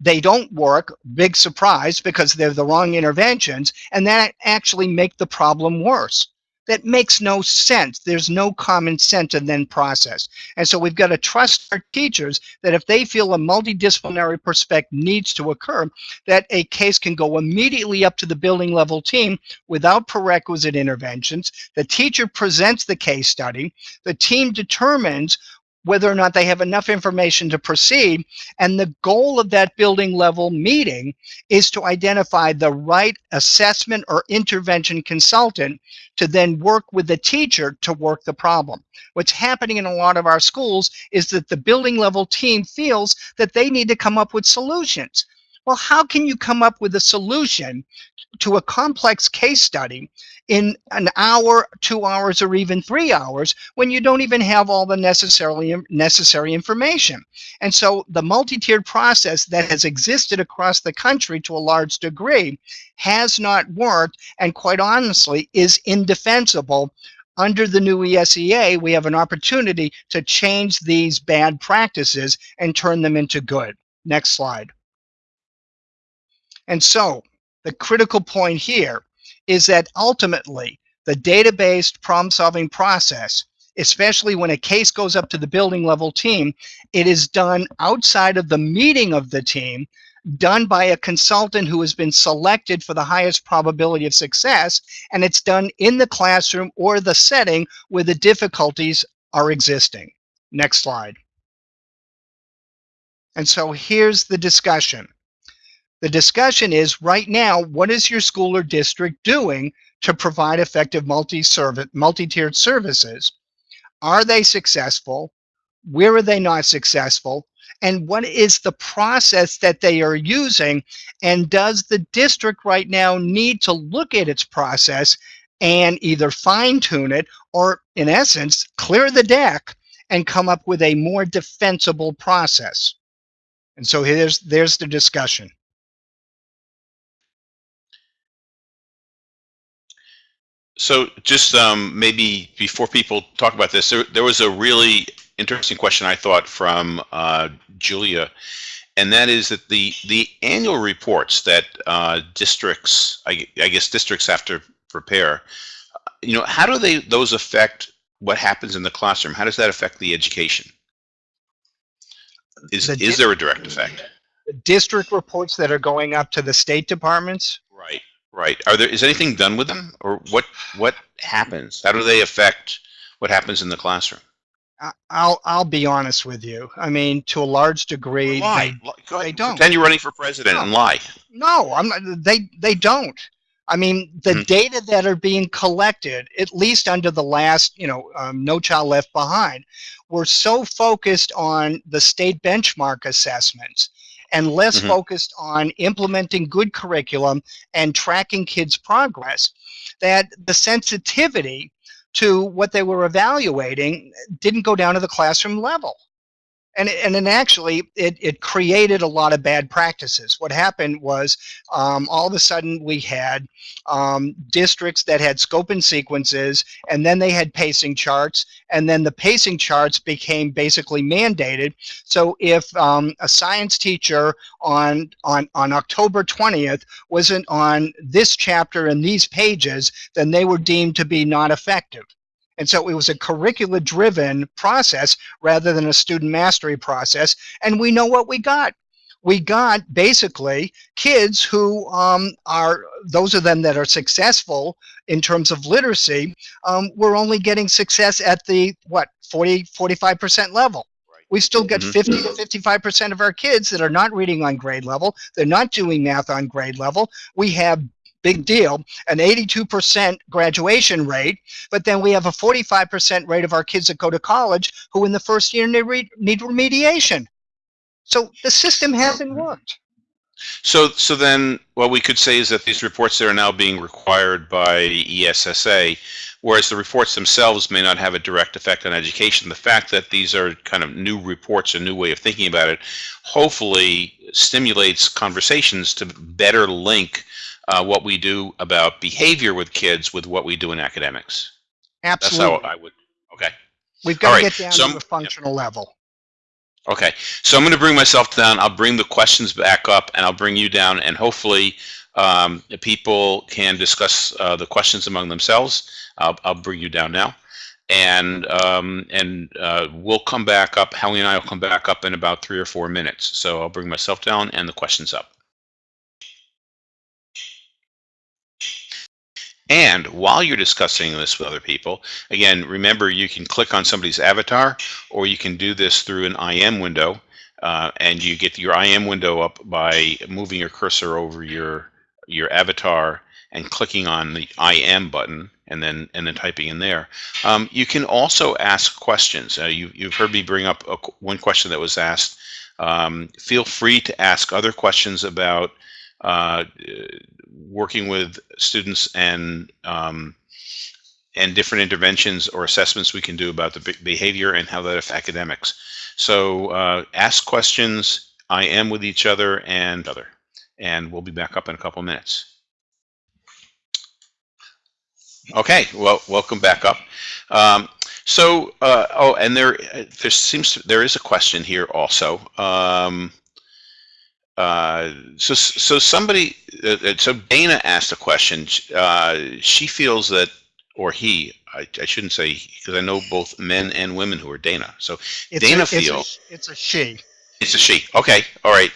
they don't work, big surprise, because they're the wrong interventions, and that actually make the problem worse. That makes no sense. There's no common sense in then process. And so we've got to trust our teachers that if they feel a multidisciplinary perspective needs to occur, that a case can go immediately up to the building level team without prerequisite interventions. The teacher presents the case study. The team determines whether or not they have enough information to proceed. And the goal of that building level meeting is to identify the right assessment or intervention consultant to then work with the teacher to work the problem. What's happening in a lot of our schools is that the building level team feels that they need to come up with solutions. Well, how can you come up with a solution to a complex case study in an hour, two hours, or even three hours when you don't even have all the necessarily necessary information. And so the multi-tiered process that has existed across the country to a large degree has not worked and quite honestly is indefensible. Under the new ESEA, we have an opportunity to change these bad practices and turn them into good. Next slide. And so the critical point here is that ultimately the data-based problem-solving process, especially when a case goes up to the building level team, it is done outside of the meeting of the team, done by a consultant who has been selected for the highest probability of success, and it's done in the classroom or the setting where the difficulties are existing. Next slide. And so here's the discussion. The discussion is right now, what is your school or district doing to provide effective multi-service, multi-tiered services? Are they successful? Where are they not successful? And what is the process that they are using? And does the district right now need to look at its process and either fine tune it or in essence, clear the deck and come up with a more defensible process? And so here's, there's the discussion. So just um, maybe before people talk about this, there, there was a really interesting question I thought from uh, Julia, and that is that the the annual reports that uh, districts, I, I, guess districts have to prepare, you know, how do they those affect what happens in the classroom? How does that affect the education? Is The is there a direct effect? District reports that are going up to the state departments, Right, right. Are there is anything done with them, or what what happens? How do they affect what happens in the classroom? I- I'll, I'll be honest with you. I mean, to a large degree, Lie. they- Li- Go they don't. Pretend you're running for president and lie. No, I'm not, they, they don't. I mean, the Mhm. data that are being collected, at least under the last, you know, um, No Child Left Behind, were so focused on the state benchmark assessments and less Mhm. focused on implementing good curriculum and tracking kids' progress that the sensitivity to what they were evaluating didn't go down to the classroom level and and then actually it, it created a lot of bad practices. What happened was um, all of a sudden we had um, districts that had scope and sequences, and then they had pacing charts, and then the pacing charts became basically mandated. So if um, a science teacher on on on October 20th wasn't on this chapter and these pages, then they were deemed to be not effective. And so it was a curricula driven process rather than a student mastery process. And we know what we got. We got basically kids who um, are, those of them that are successful in terms of literacy, um, we're only getting success at the, what, 40, 45% level. We still get Mhm. 50 to 55% of our kids that are not reading on grade level. They're not doing math on grade level. We have, big deal, an 82% graduation rate but then we have a 45% rate of our kids that go to college who in the first year need, need remediation. So the system hasn't worked. So, so then what we could say is that these reports that are now being required by ESSA, whereas the reports themselves may not have a direct effect on education, the fact that these are kind of new reports, a new way of thinking about it, hopefully stimulates conversations to better link uh, what we do about behavior with kids with what we do in academics. That's how Absolutely. I would, okay. We've got all to right, get down so to a functional level. Okay, so I'm going to bring myself down. I'll bring the questions back up, and I'll bring you down, and hopefully, um, the people can discuss uh, the questions among themselves. I'll, I'll bring you down now, and um, and uh, we'll come back up. Howie and I will come back up in about three or four minutes. So I'll bring myself down and the questions up. And while you're discussing this with other people, again, remember you can click on somebody's avatar or you can do this through an IM window. Uh, and you get your IM window up by moving your cursor over your your avatar and clicking on the IM button and then and then typing in there. Um, you can also ask questions. Uh, you, you've heard me bring up a, one question that was asked Um, feel free to ask other questions about uh, working with students and um, and different interventions or assessments we can do about the behavior and how that affects academics. So uh, ask questions, IM with each other and other, and we'll be back up in a couple minutes. Okay, well, welcome back up. Um, so, uh, oh, and there, there seems to, there is a question here also. Um, uh, so, so somebody, uh, uh so Dana asked a question. Uh, she feels that, or he, I, I shouldn't say because I know both men and women who are Dana. So it's Dana a, feels it's a, it's a she. It's a she. Okay, all right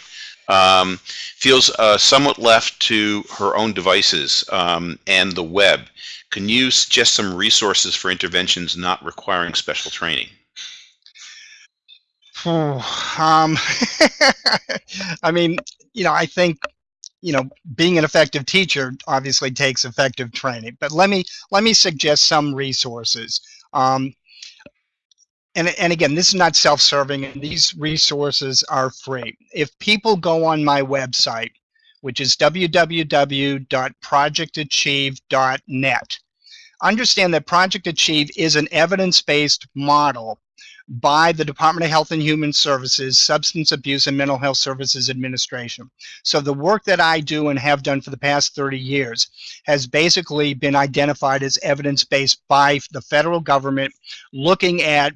um, feels uh, somewhat left to her own devices um, and the web. Can you suggest some resources for interventions not requiring special training? Um, [laughs] I mean, you know, I think, you know, being an effective teacher obviously takes effective training. But let me let me suggest some resources. Um, and, and again, this is not self-serving, and these resources are free. If people go on my website, which is www.projectachieve.net, understand that Project Achieve is an evidence-based model by the Department of Health and Human Services, Substance Abuse and Mental Health Services Administration. So the work that I do and have done for the past 30 years has basically been identified as evidence-based by the federal government looking at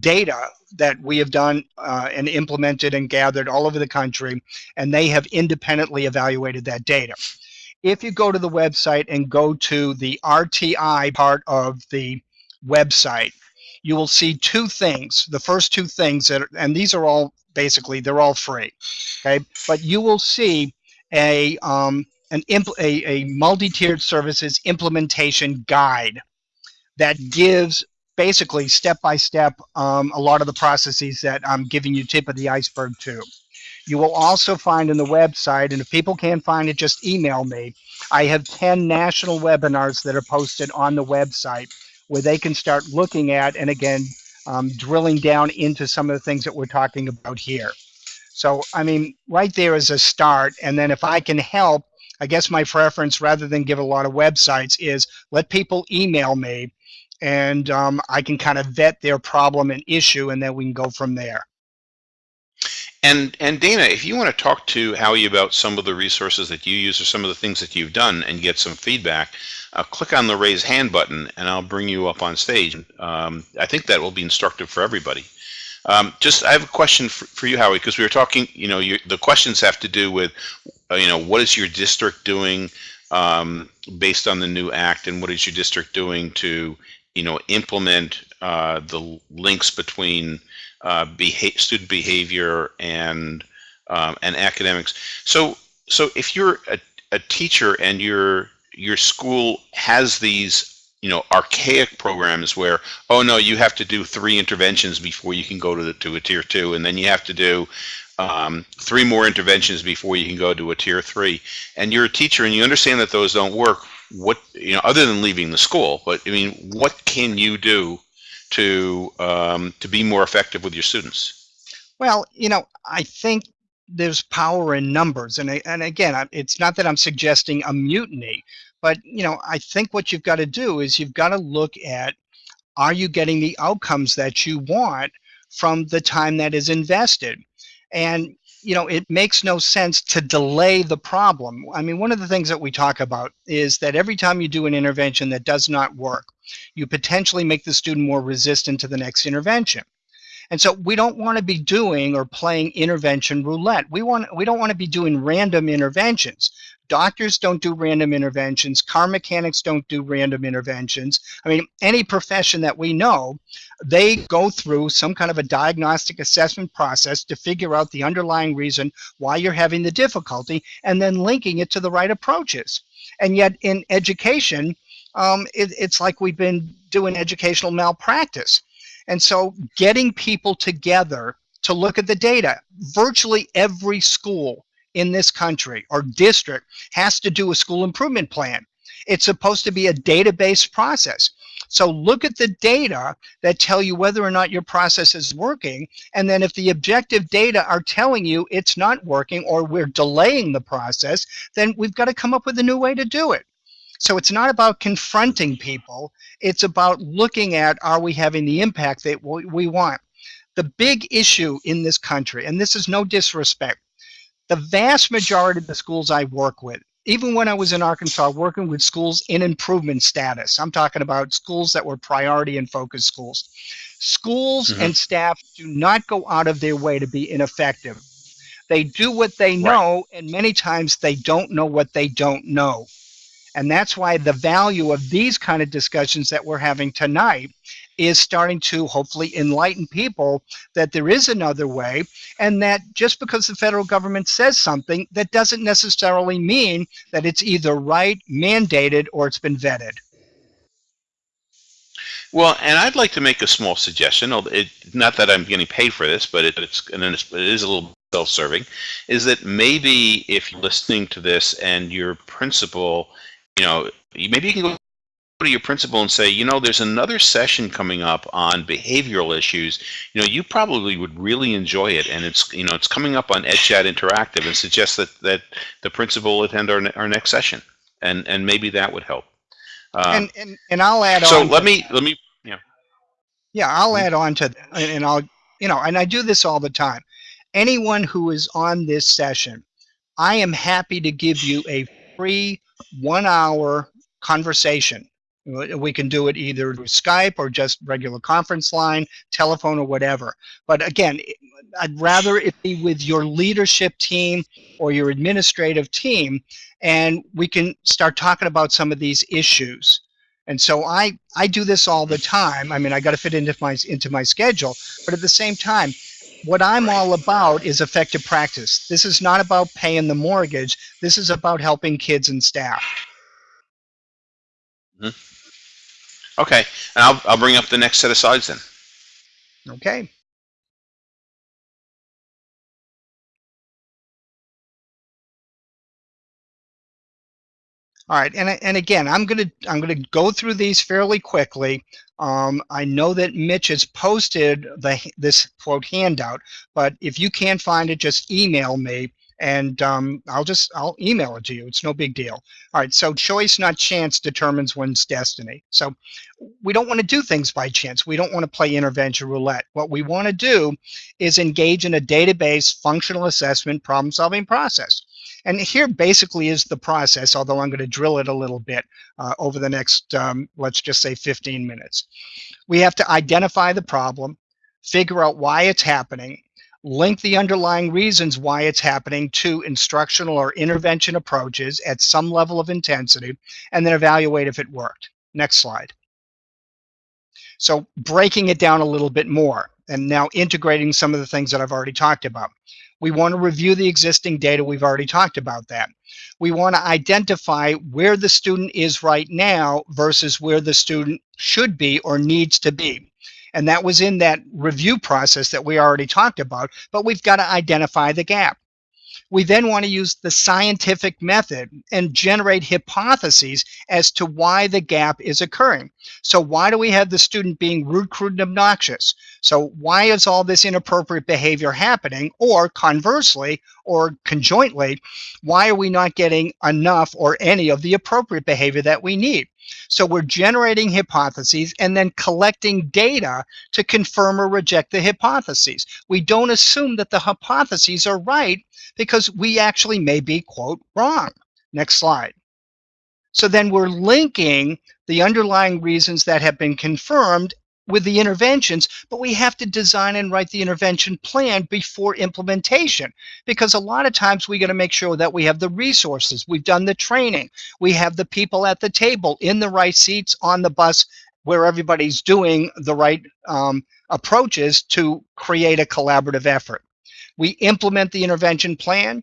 data that we have done uh, and implemented and gathered all over the country, and they have independently evaluated that data. If you go to the website and go to the RTI part of the website, you will see two things. The first two things that, are, and these are all basically they're all free, okay? But you will see a um, an a, a multi-tiered services implementation guide that gives basically step by step um, a lot of the processes that I'm giving you tip of the iceberg to. You will also find in the website, and if people can't find it, just email me. I have 10 national webinars that are posted on the website where they can start looking at and again, um, drilling down into some of the things that we're talking about here. So, I mean, right there is a start. And then if I can help, I guess my preference rather than give a lot of websites is let people email me and um, I can kind of vet their problem and issue, and then we can go from there. And and Dana, if you want to talk to Howie about some of the resources that you use or some of the things that you've done and get some feedback, uh, click on the raise hand button and I'll bring you up on stage. Um, I think that will be instructive for everybody. Um, just I have a question for, for you, Howie, because we were talking. You know, the questions have to do with, uh, you know, what is your district doing um, based on the new act, and what is your district doing to you know, implement uh, the links between uh, beha student behavior and um, and academics. So so if you're a, a teacher and your your school has these you know archaic programs where oh no you have to do three interventions before you can go to the, to a tier two and then you have to do um, three more interventions before you can go to a tier three. And you're a teacher and you understand that those don't work. What you know other than leaving the school but i mean what can you do to um, to be more effective with your students? Well you know i think there's power in numbers and and again it's not that i'm suggesting a mutiny but you know i think what you've got to do is you've got to look at are you getting the outcomes that you want from the time that is invested and you know, it makes no sense to delay the problem. I mean, one of the things that we talk about is that every time you do an intervention that does not work, you potentially make the student more resistant to the next intervention. And so we don't want to be doing or playing intervention roulette. We want we don't want to be doing random interventions. Doctors don't do random interventions. Car mechanics don't do random interventions. I mean, any profession that we know, they go through some kind of a diagnostic assessment process to figure out the underlying reason why you're having the difficulty and then linking it to the right approaches. And yet in education, um, it, it's like we've been doing educational malpractice. And so getting people together to look at the data, virtually every school in this country or district has to do a school improvement plan. It's supposed to be a database process. So look at the data that tell you whether or not your process is working. And then if the objective data are telling you it's not working or we're delaying the process, then we've got to come up with a new way to do it. So it's not about confronting people. It's about looking at are we having the impact that we want. The big issue in this country, and this is no disrespect, the vast majority of the schools I work with, even when I was in Arkansas working with schools in improvement status, I'm talking about schools that were priority and focus schools. Schools mm -hmm. and staff do not go out of their way to be ineffective. They do what they know, right. and many times they don't know what they don't know. And that's why the value of these kind of discussions that we're having tonight is starting to hopefully enlighten people that there is another way and that just because the federal government says something, that doesn't necessarily mean that it's either right, mandated, or it's been vetted. Well, and I'd like to make a small suggestion, it, not that I'm getting paid for this, but it, it's, it is a little self-serving, is that maybe if you're listening to this and your principal you know, maybe you can go to your principal and say, you know, there's another session coming up on behavioral issues. You know, you probably would really enjoy it, and it's you know, it's coming up on EdChat Interactive, and suggest that that the principal attend our our next session, and and maybe that would help. Um, and, and and I'll add so on. So let me let me yeah. Yeah, I'll add on to that, and I'll you know, and I do this all the time. Anyone who is on this session, I am happy to give you a free one hour conversation. We can do it either through Skype or just regular conference line, telephone, or whatever. But again, I'd rather it be with your leadership team or your administrative team, and we can start talking about some of these issues. And so I, I do this all the time. I mean, I got to fit into my, into my schedule, but at the same time, what I'm all about is effective practice. This is not about paying the mortgage. This is about helping kids and staff. Mm -hmm. Okay, and I'll, I'll bring up the next set of slides then. Okay. All right, and, and again, I'm gonna I'm gonna go through these fairly quickly. Um, I know that Mitch has posted the this quote handout, but if you can't find it, just email me, and um, I'll just I'll email it to you. It's no big deal. All right, so choice, not chance, determines one's destiny. So we don't want to do things by chance. We don't want to play intervention roulette. What we want to do is engage in a database functional assessment problem-solving process. And here basically is the process, although I'm going to drill it a little bit uh, over the next, um, let's just say 15 minutes. We have to identify the problem, figure out why it's happening, link the underlying reasons why it's happening to instructional or intervention approaches at some level of intensity, and then evaluate if it worked. Next slide. So breaking it down a little bit more and now integrating some of the things that I've already talked about. We want to review the existing data. We've already talked about that. We want to identify where the student is right now versus where the student should be or needs to be. And that was in that review process that we already talked about, but we've got to identify the gap. We then want to use the scientific method and generate hypotheses as to why the gap is occurring. So why do we have the student being rude, crude, and obnoxious? So why is all this inappropriate behavior happening? Or conversely, or conjointly, why are we not getting enough or any of the appropriate behavior that we need? So we're generating hypotheses and then collecting data to confirm or reject the hypotheses. We don't assume that the hypotheses are right because we actually may be, quote, wrong. Next slide. So then we're linking the underlying reasons that have been confirmed with the interventions, but we have to design and write the intervention plan before implementation because a lot of times we got to make sure that we have the resources, we've done the training, we have the people at the table in the right seats on the bus where everybody's doing the right um, approaches to create a collaborative effort. We implement the intervention plan,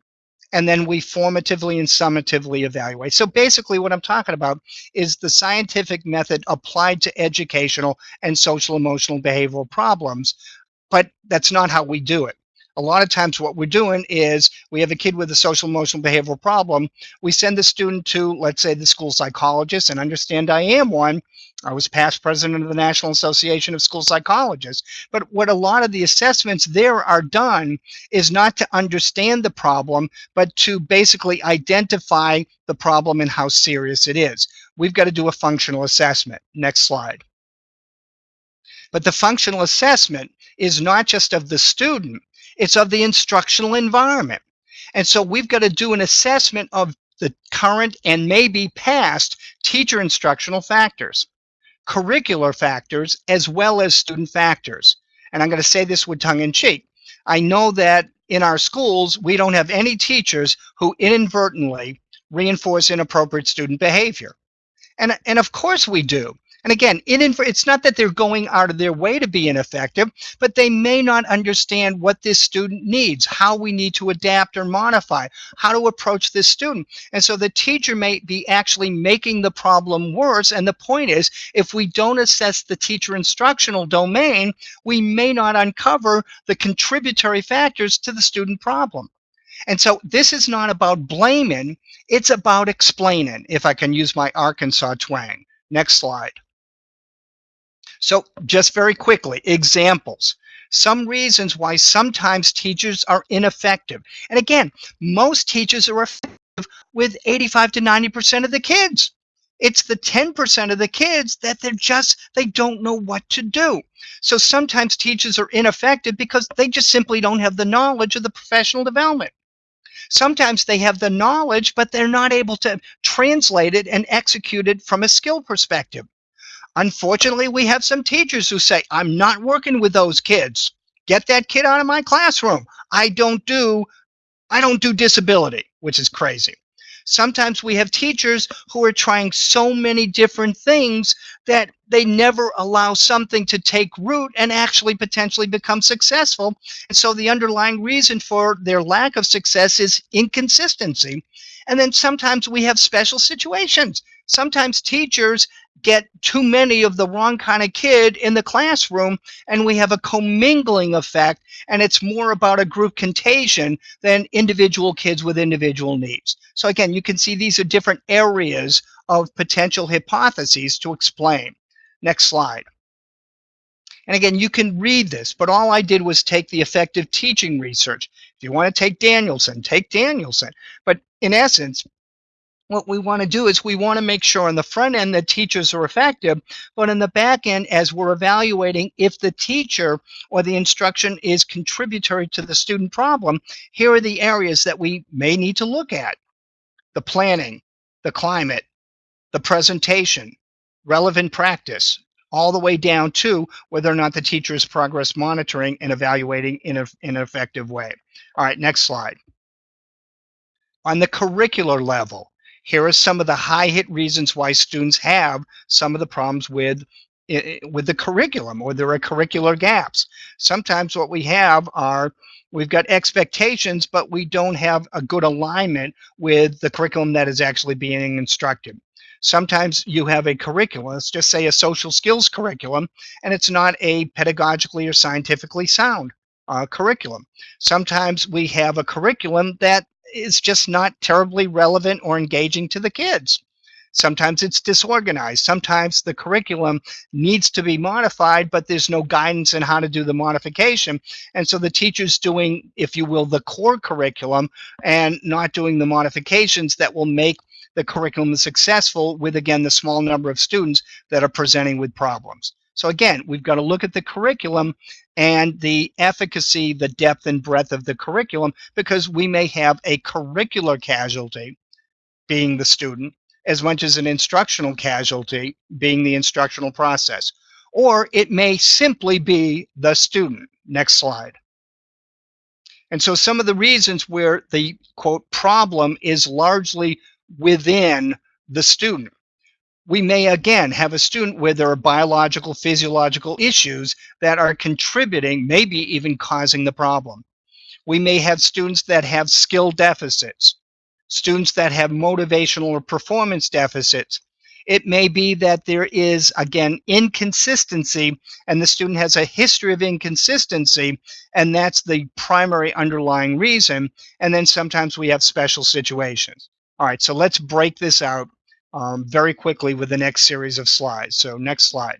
and then we formatively and summatively evaluate. So basically what I'm talking about is the scientific method applied to educational and social emotional behavioral problems, but that's not how we do it. A lot of times what we're doing is we have a kid with a social emotional behavioral problem. We send the student to, let's say, the school psychologist and understand I am one. I was past president of the National Association of School Psychologists. But what a lot of the assessments there are done is not to understand the problem, but to basically identify the problem and how serious it is. We've got to do a functional assessment. Next slide. But the functional assessment is not just of the student, it's of the instructional environment. And so we've got to do an assessment of the current and maybe past teacher instructional factors curricular factors as well as student factors. And I'm going to say this with tongue in cheek. I know that in our schools, we don't have any teachers who inadvertently reinforce inappropriate student behavior. And, and of course we do. And again, it's not that they're going out of their way to be ineffective, but they may not understand what this student needs, how we need to adapt or modify, how to approach this student. And so the teacher may be actually making the problem worse. And the point is, if we don't assess the teacher instructional domain, we may not uncover the contributory factors to the student problem. And so this is not about blaming, it's about explaining, if I can use my Arkansas twang. Next slide. So just very quickly, examples. Some reasons why sometimes teachers are ineffective. And again, most teachers are effective with 85 to 90% of the kids. It's the 10% of the kids that they're just, they don't know what to do. So sometimes teachers are ineffective because they just simply don't have the knowledge of the professional development. Sometimes they have the knowledge, but they're not able to translate it and execute it from a skill perspective. Unfortunately, we have some teachers who say, I'm not working with those kids. Get that kid out of my classroom. I don't do I don't do disability, which is crazy. Sometimes we have teachers who are trying so many different things that they never allow something to take root and actually potentially become successful. And so the underlying reason for their lack of success is inconsistency. And then sometimes we have special situations. Sometimes teachers get too many of the wrong kind of kid in the classroom and we have a commingling effect and it's more about a group contagion than individual kids with individual needs. So again, you can see these are different areas of potential hypotheses to explain. Next slide. And again, you can read this, but all I did was take the effective teaching research. If you want to take Danielson, take Danielson. But in essence, what we want to do is we want to make sure on the front end that teachers are effective, but in the back end, as we're evaluating if the teacher or the instruction is contributory to the student problem, here are the areas that we may need to look at. The planning, the climate, the presentation, relevant practice, all the way down to whether or not the teacher is progress monitoring and evaluating in, a, in an effective way. All right, next slide. On the curricular level, here are some of the high hit reasons why students have some of the problems with eh, eh, with the curriculum or there are curricular gaps. Sometimes what we have are we've got expectations, but we don't have a good alignment with the curriculum that is actually being instructed. Sometimes you have a curriculum, let's just say a social skills curriculum, and it's not a pedagogically or scientifically sound uh, curriculum. Sometimes we have a curriculum that is just not terribly relevant or engaging to the kids. Sometimes it's disorganized. Sometimes the curriculum needs to be modified, but there's no guidance in how to do the modification. And so the teacher's doing, if you will, the core curriculum and not doing the modifications that will make the curriculum is successful with, again, the small number of students that are presenting with problems. So again, we've got to look at the curriculum and the efficacy, the depth and breadth of the curriculum, because we may have a curricular casualty being the student as much as an instructional casualty being the instructional process. Or it may simply be the student. Next slide. And so some of the reasons where the quote problem is largely within the student we may again have a student where there are biological, physiological issues that are contributing, maybe even causing the problem. We may have students that have skill deficits, students that have motivational or performance deficits. It may be that there is, again, inconsistency, and the student has a history of inconsistency, and that's the primary underlying reason. And then sometimes we have special situations. All right, so let's break this out um, very quickly with the next series of slides. So next slide.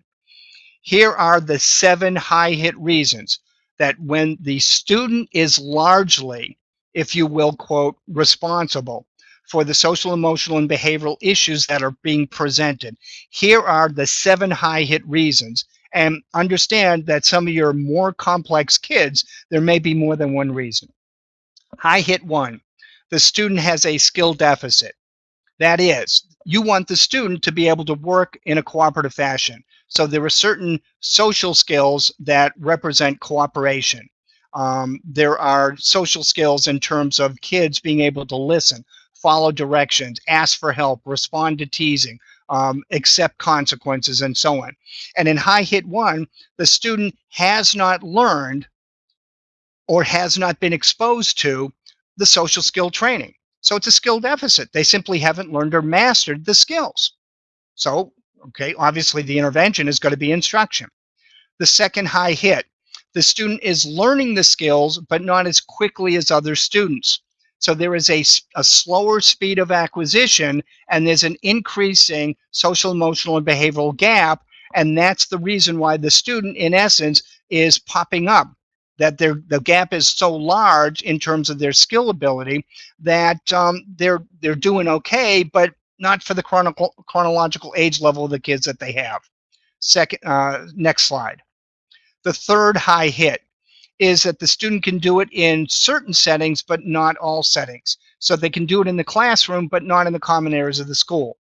Here are the seven high hit reasons that when the student is largely, if you will, quote, responsible for the social, emotional, and behavioral issues that are being presented. Here are the seven high hit reasons. And understand that some of your more complex kids, there may be more than one reason. High hit one, the student has a skill deficit. That is, you want the student to be able to work in a cooperative fashion. So there are certain social skills that represent cooperation. Um, there are social skills in terms of kids being able to listen, follow directions, ask for help, respond to teasing, um, accept consequences, and so on. And in high hit one, the student has not learned or has not been exposed to the social skill training. So it's a skill deficit. They simply haven't learned or mastered the skills. So, okay, obviously the intervention is going to be instruction. The second high hit, the student is learning the skills, but not as quickly as other students. So there is a, a slower speed of acquisition and there's an increasing social, emotional, and behavioral gap. And that's the reason why the student, in essence, is popping up. That their, the gap is so large in terms of their skill ability that um, they're they're doing okay, but not for the chronicle, chronological age level of the kids that they have. Second, uh, next slide. The third high hit is that the student can do it in certain settings, but not all settings. So they can do it in the classroom, but not in the common areas of the school.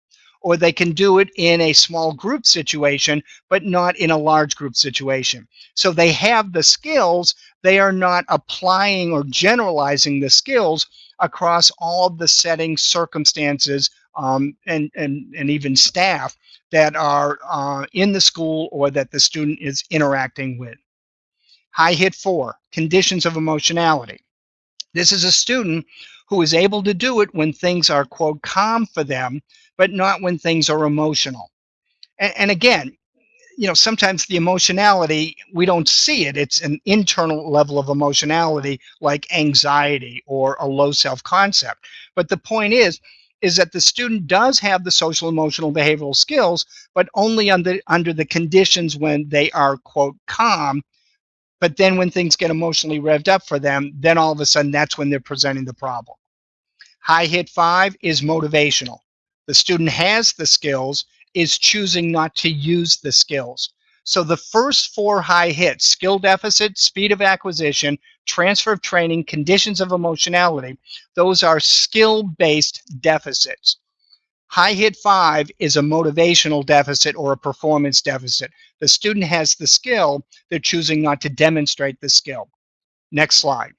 Or they can do it in a small group situation, but not in a large group situation. So they have the skills, they are not applying or generalizing the skills across all of the settings, circumstances, um, and, and, and even staff that are uh, in the school or that the student is interacting with. High hit four, conditions of emotionality. This is a student who is able to do it when things are, quote, calm for them, but not when things are emotional. And, and again, you know, sometimes the emotionality, we don't see it. It's an internal level of emotionality like anxiety or a low self-concept. But the point is, is that the student does have the social, emotional, behavioral skills, but only under, under the conditions when they are, quote, calm but then when things get emotionally revved up for them, then all of a sudden that's when they're presenting the problem. High hit five is motivational. The student has the skills, is choosing not to use the skills. So the first four high hits, skill deficit, speed of acquisition, transfer of training, conditions of emotionality, those are skill-based deficits. High hit five is a motivational deficit or a performance deficit. The student has the skill, they're choosing not to demonstrate the skill. Next slide.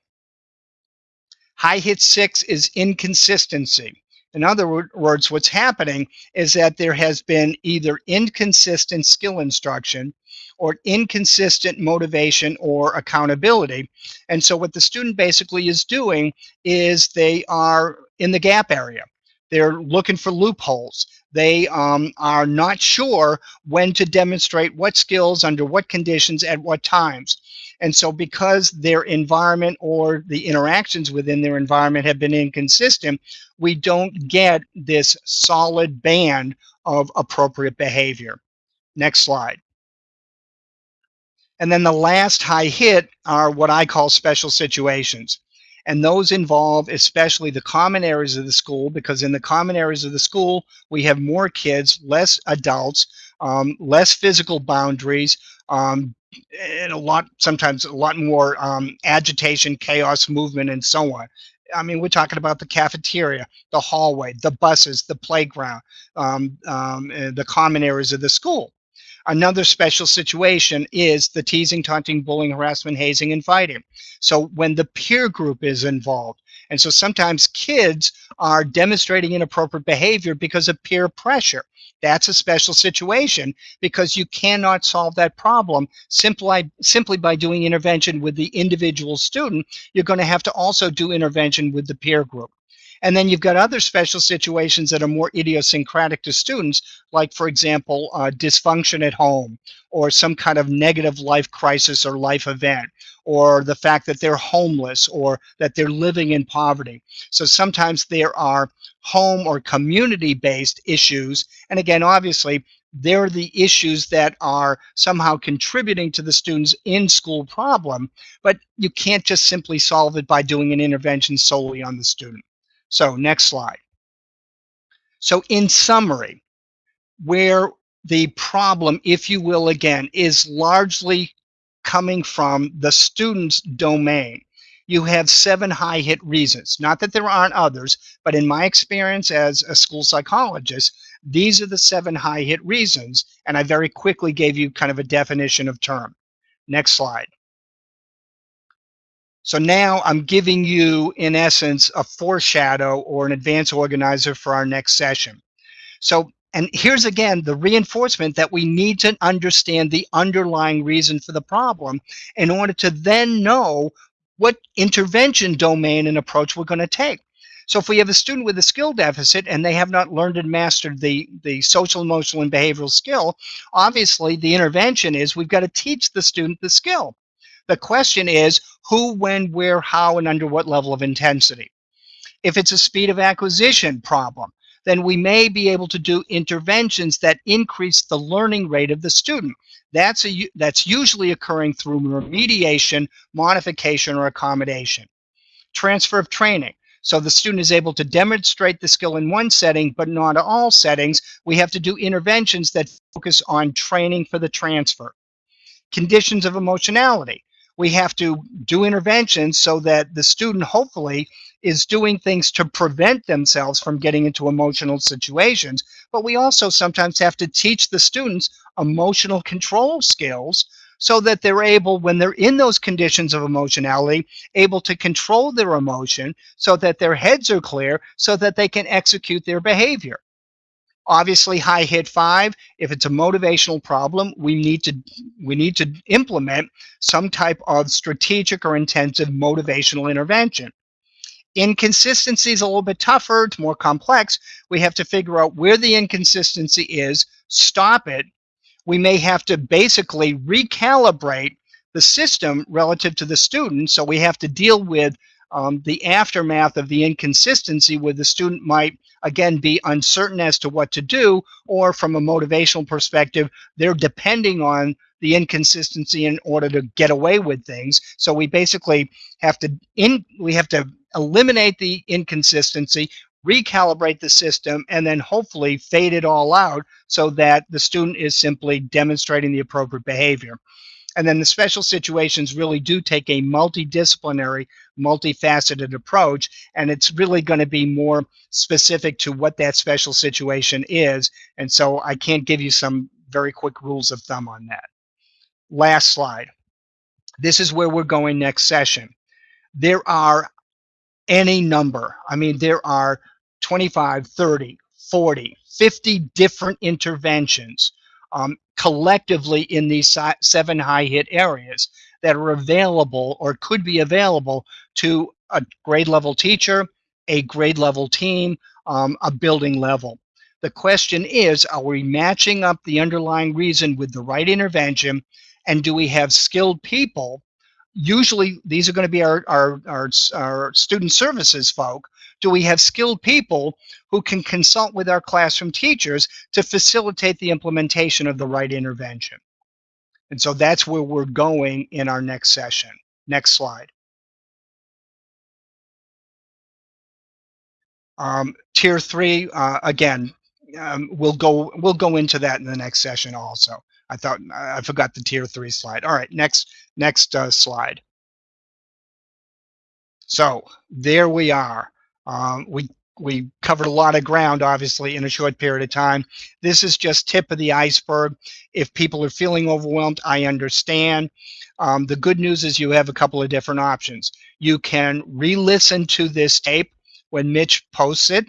High hit six is inconsistency. In other words, what's happening is that there has been either inconsistent skill instruction or inconsistent motivation or accountability. And so what the student basically is doing is they are in the gap area. They're looking for loopholes. They um, are not sure when to demonstrate what skills under what conditions at what times. And so because their environment or the interactions within their environment have been inconsistent, we don't get this solid band of appropriate behavior. Next slide. And then the last high hit are what I call special situations. And those involve especially the common areas of the school because in the common areas of the school, we have more kids, less adults, um, less physical boundaries, um, and a lot, sometimes a lot more um, agitation, chaos, movement, and so on. I mean, we're talking about the cafeteria, the hallway, the buses, the playground, um, um, the common areas of the school. Another special situation is the teasing, taunting, bullying, harassment, hazing, and fighting. So when the peer group is involved, and so sometimes kids are demonstrating inappropriate behavior because of peer pressure. That's a special situation because you cannot solve that problem simply, simply by doing intervention with the individual student. You're going to have to also do intervention with the peer group. And then you've got other special situations that are more idiosyncratic to students, like, for example, uh, dysfunction at home, or some kind of negative life crisis or life event, or the fact that they're homeless or that they're living in poverty. So sometimes there are home or community based issues. And again, obviously, they're the issues that are somehow contributing to the student's in-school problem, but you can't just simply solve it by doing an intervention solely on the student. So next slide. So in summary, where the problem, if you will, again, is largely coming from the student's domain. You have seven high hit reasons. Not that there aren't others, but in my experience as a school psychologist, these are the seven high hit reasons, and I very quickly gave you kind of a definition of term. Next slide. So now I'm giving you, in essence, a foreshadow or an advance organizer for our next session. So, and here's again the reinforcement that we need to understand the underlying reason for the problem in order to then know what intervention domain and approach we're going to take. So if we have a student with a skill deficit and they have not learned and mastered the, the social, emotional, and behavioral skill, obviously the intervention is we've got to teach the student the skill. The question is who, when, where, how, and under what level of intensity. If it's a speed of acquisition problem, then we may be able to do interventions that increase the learning rate of the student. That's, a, that's usually occurring through remediation, modification, or accommodation. Transfer of training. So the student is able to demonstrate the skill in one setting, but not all settings. We have to do interventions that focus on training for the transfer. Conditions of emotionality. We have to do interventions so that the student hopefully is doing things to prevent themselves from getting into emotional situations. But we also sometimes have to teach the students emotional control skills so that they're able, when they're in those conditions of emotionality, able to control their emotion so that their heads are clear so that they can execute their behavior. Obviously, high hit five, if it's a motivational problem, we need to we need to implement some type of strategic or intensive motivational intervention. Inconsistency is a little bit tougher, it's more complex. We have to figure out where the inconsistency is, stop it, we may have to basically recalibrate the system relative to the student. So we have to deal with um, the aftermath of the inconsistency where the student might, again, be uncertain as to what to do, or from a motivational perspective, they're depending on the inconsistency in order to get away with things. So we basically have to in we have to eliminate the inconsistency, recalibrate the system, and then hopefully fade it all out so that the student is simply demonstrating the appropriate behavior. And then the special situations really do take a multidisciplinary, multifaceted approach, and it's really going to be more specific to what that special situation is. And so I can't give you some very quick rules of thumb on that. Last slide. This is where we're going next session. There are any number. I mean, there are 25, 30, 40, 50 different interventions um, collectively in these seven high hit areas that are available or could be available to a grade level teacher, a grade level team, um, a building level. The question is, are we matching up the underlying reason with the right intervention? And do we have skilled people? Usually, these are going to be our, our, our, our student services folk do we have skilled people who can consult with our classroom teachers to facilitate the implementation of the right intervention? And so that's where we're going in our next session. Next slide. Um, tier three, uh, again, um, we'll go we'll go into that in the next session also. I thought I forgot the tier three slide. All right, next next uh, slide. So there we are. Um, we we covered a lot of ground, obviously, in a short period of time. This is just tip of the iceberg. If people are feeling overwhelmed, I understand. Um, the good news is you have a couple of different options. You can re-listen to this tape when Mitch posts it,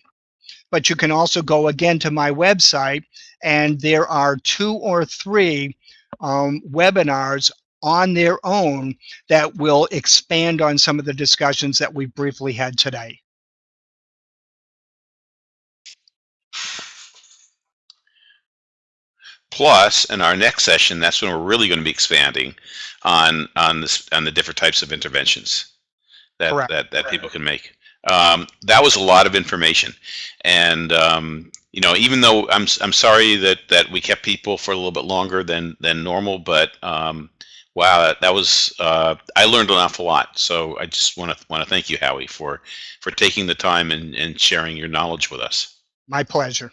but you can also go again to my website, and there are two or three um, webinars on their own that will expand on some of the discussions that we briefly had today. Plus, in our next session, that's when we're really going to be expanding on on this on the different types of interventions that Correct. that, that people can make. Um, that was a lot of information, and um, you know, even though I'm I'm sorry that that we kept people for a little bit longer than than normal, but um, wow, that, that was uh, I learned an awful lot. So I just want to want to thank you, Howie, for for taking the time and, and sharing your knowledge with us. My pleasure.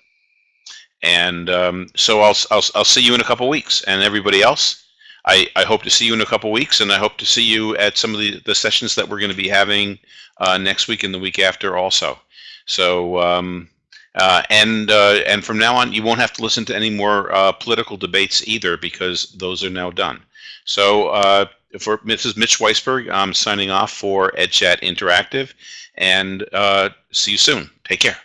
And um, so I'll, I'll I'll see you in a couple weeks, and everybody else. I, I hope to see you in a couple weeks, and I hope to see you at some of the, the sessions that we're going to be having uh, next week and the week after also. So, um, uh, and uh, and from now on, you won't have to listen to any more uh, political debates either because those are now done. So, uh, for Mrs. Mitch Weisburgh, I'm signing off for EdChat Interactive, and uh, see you soon. Take care.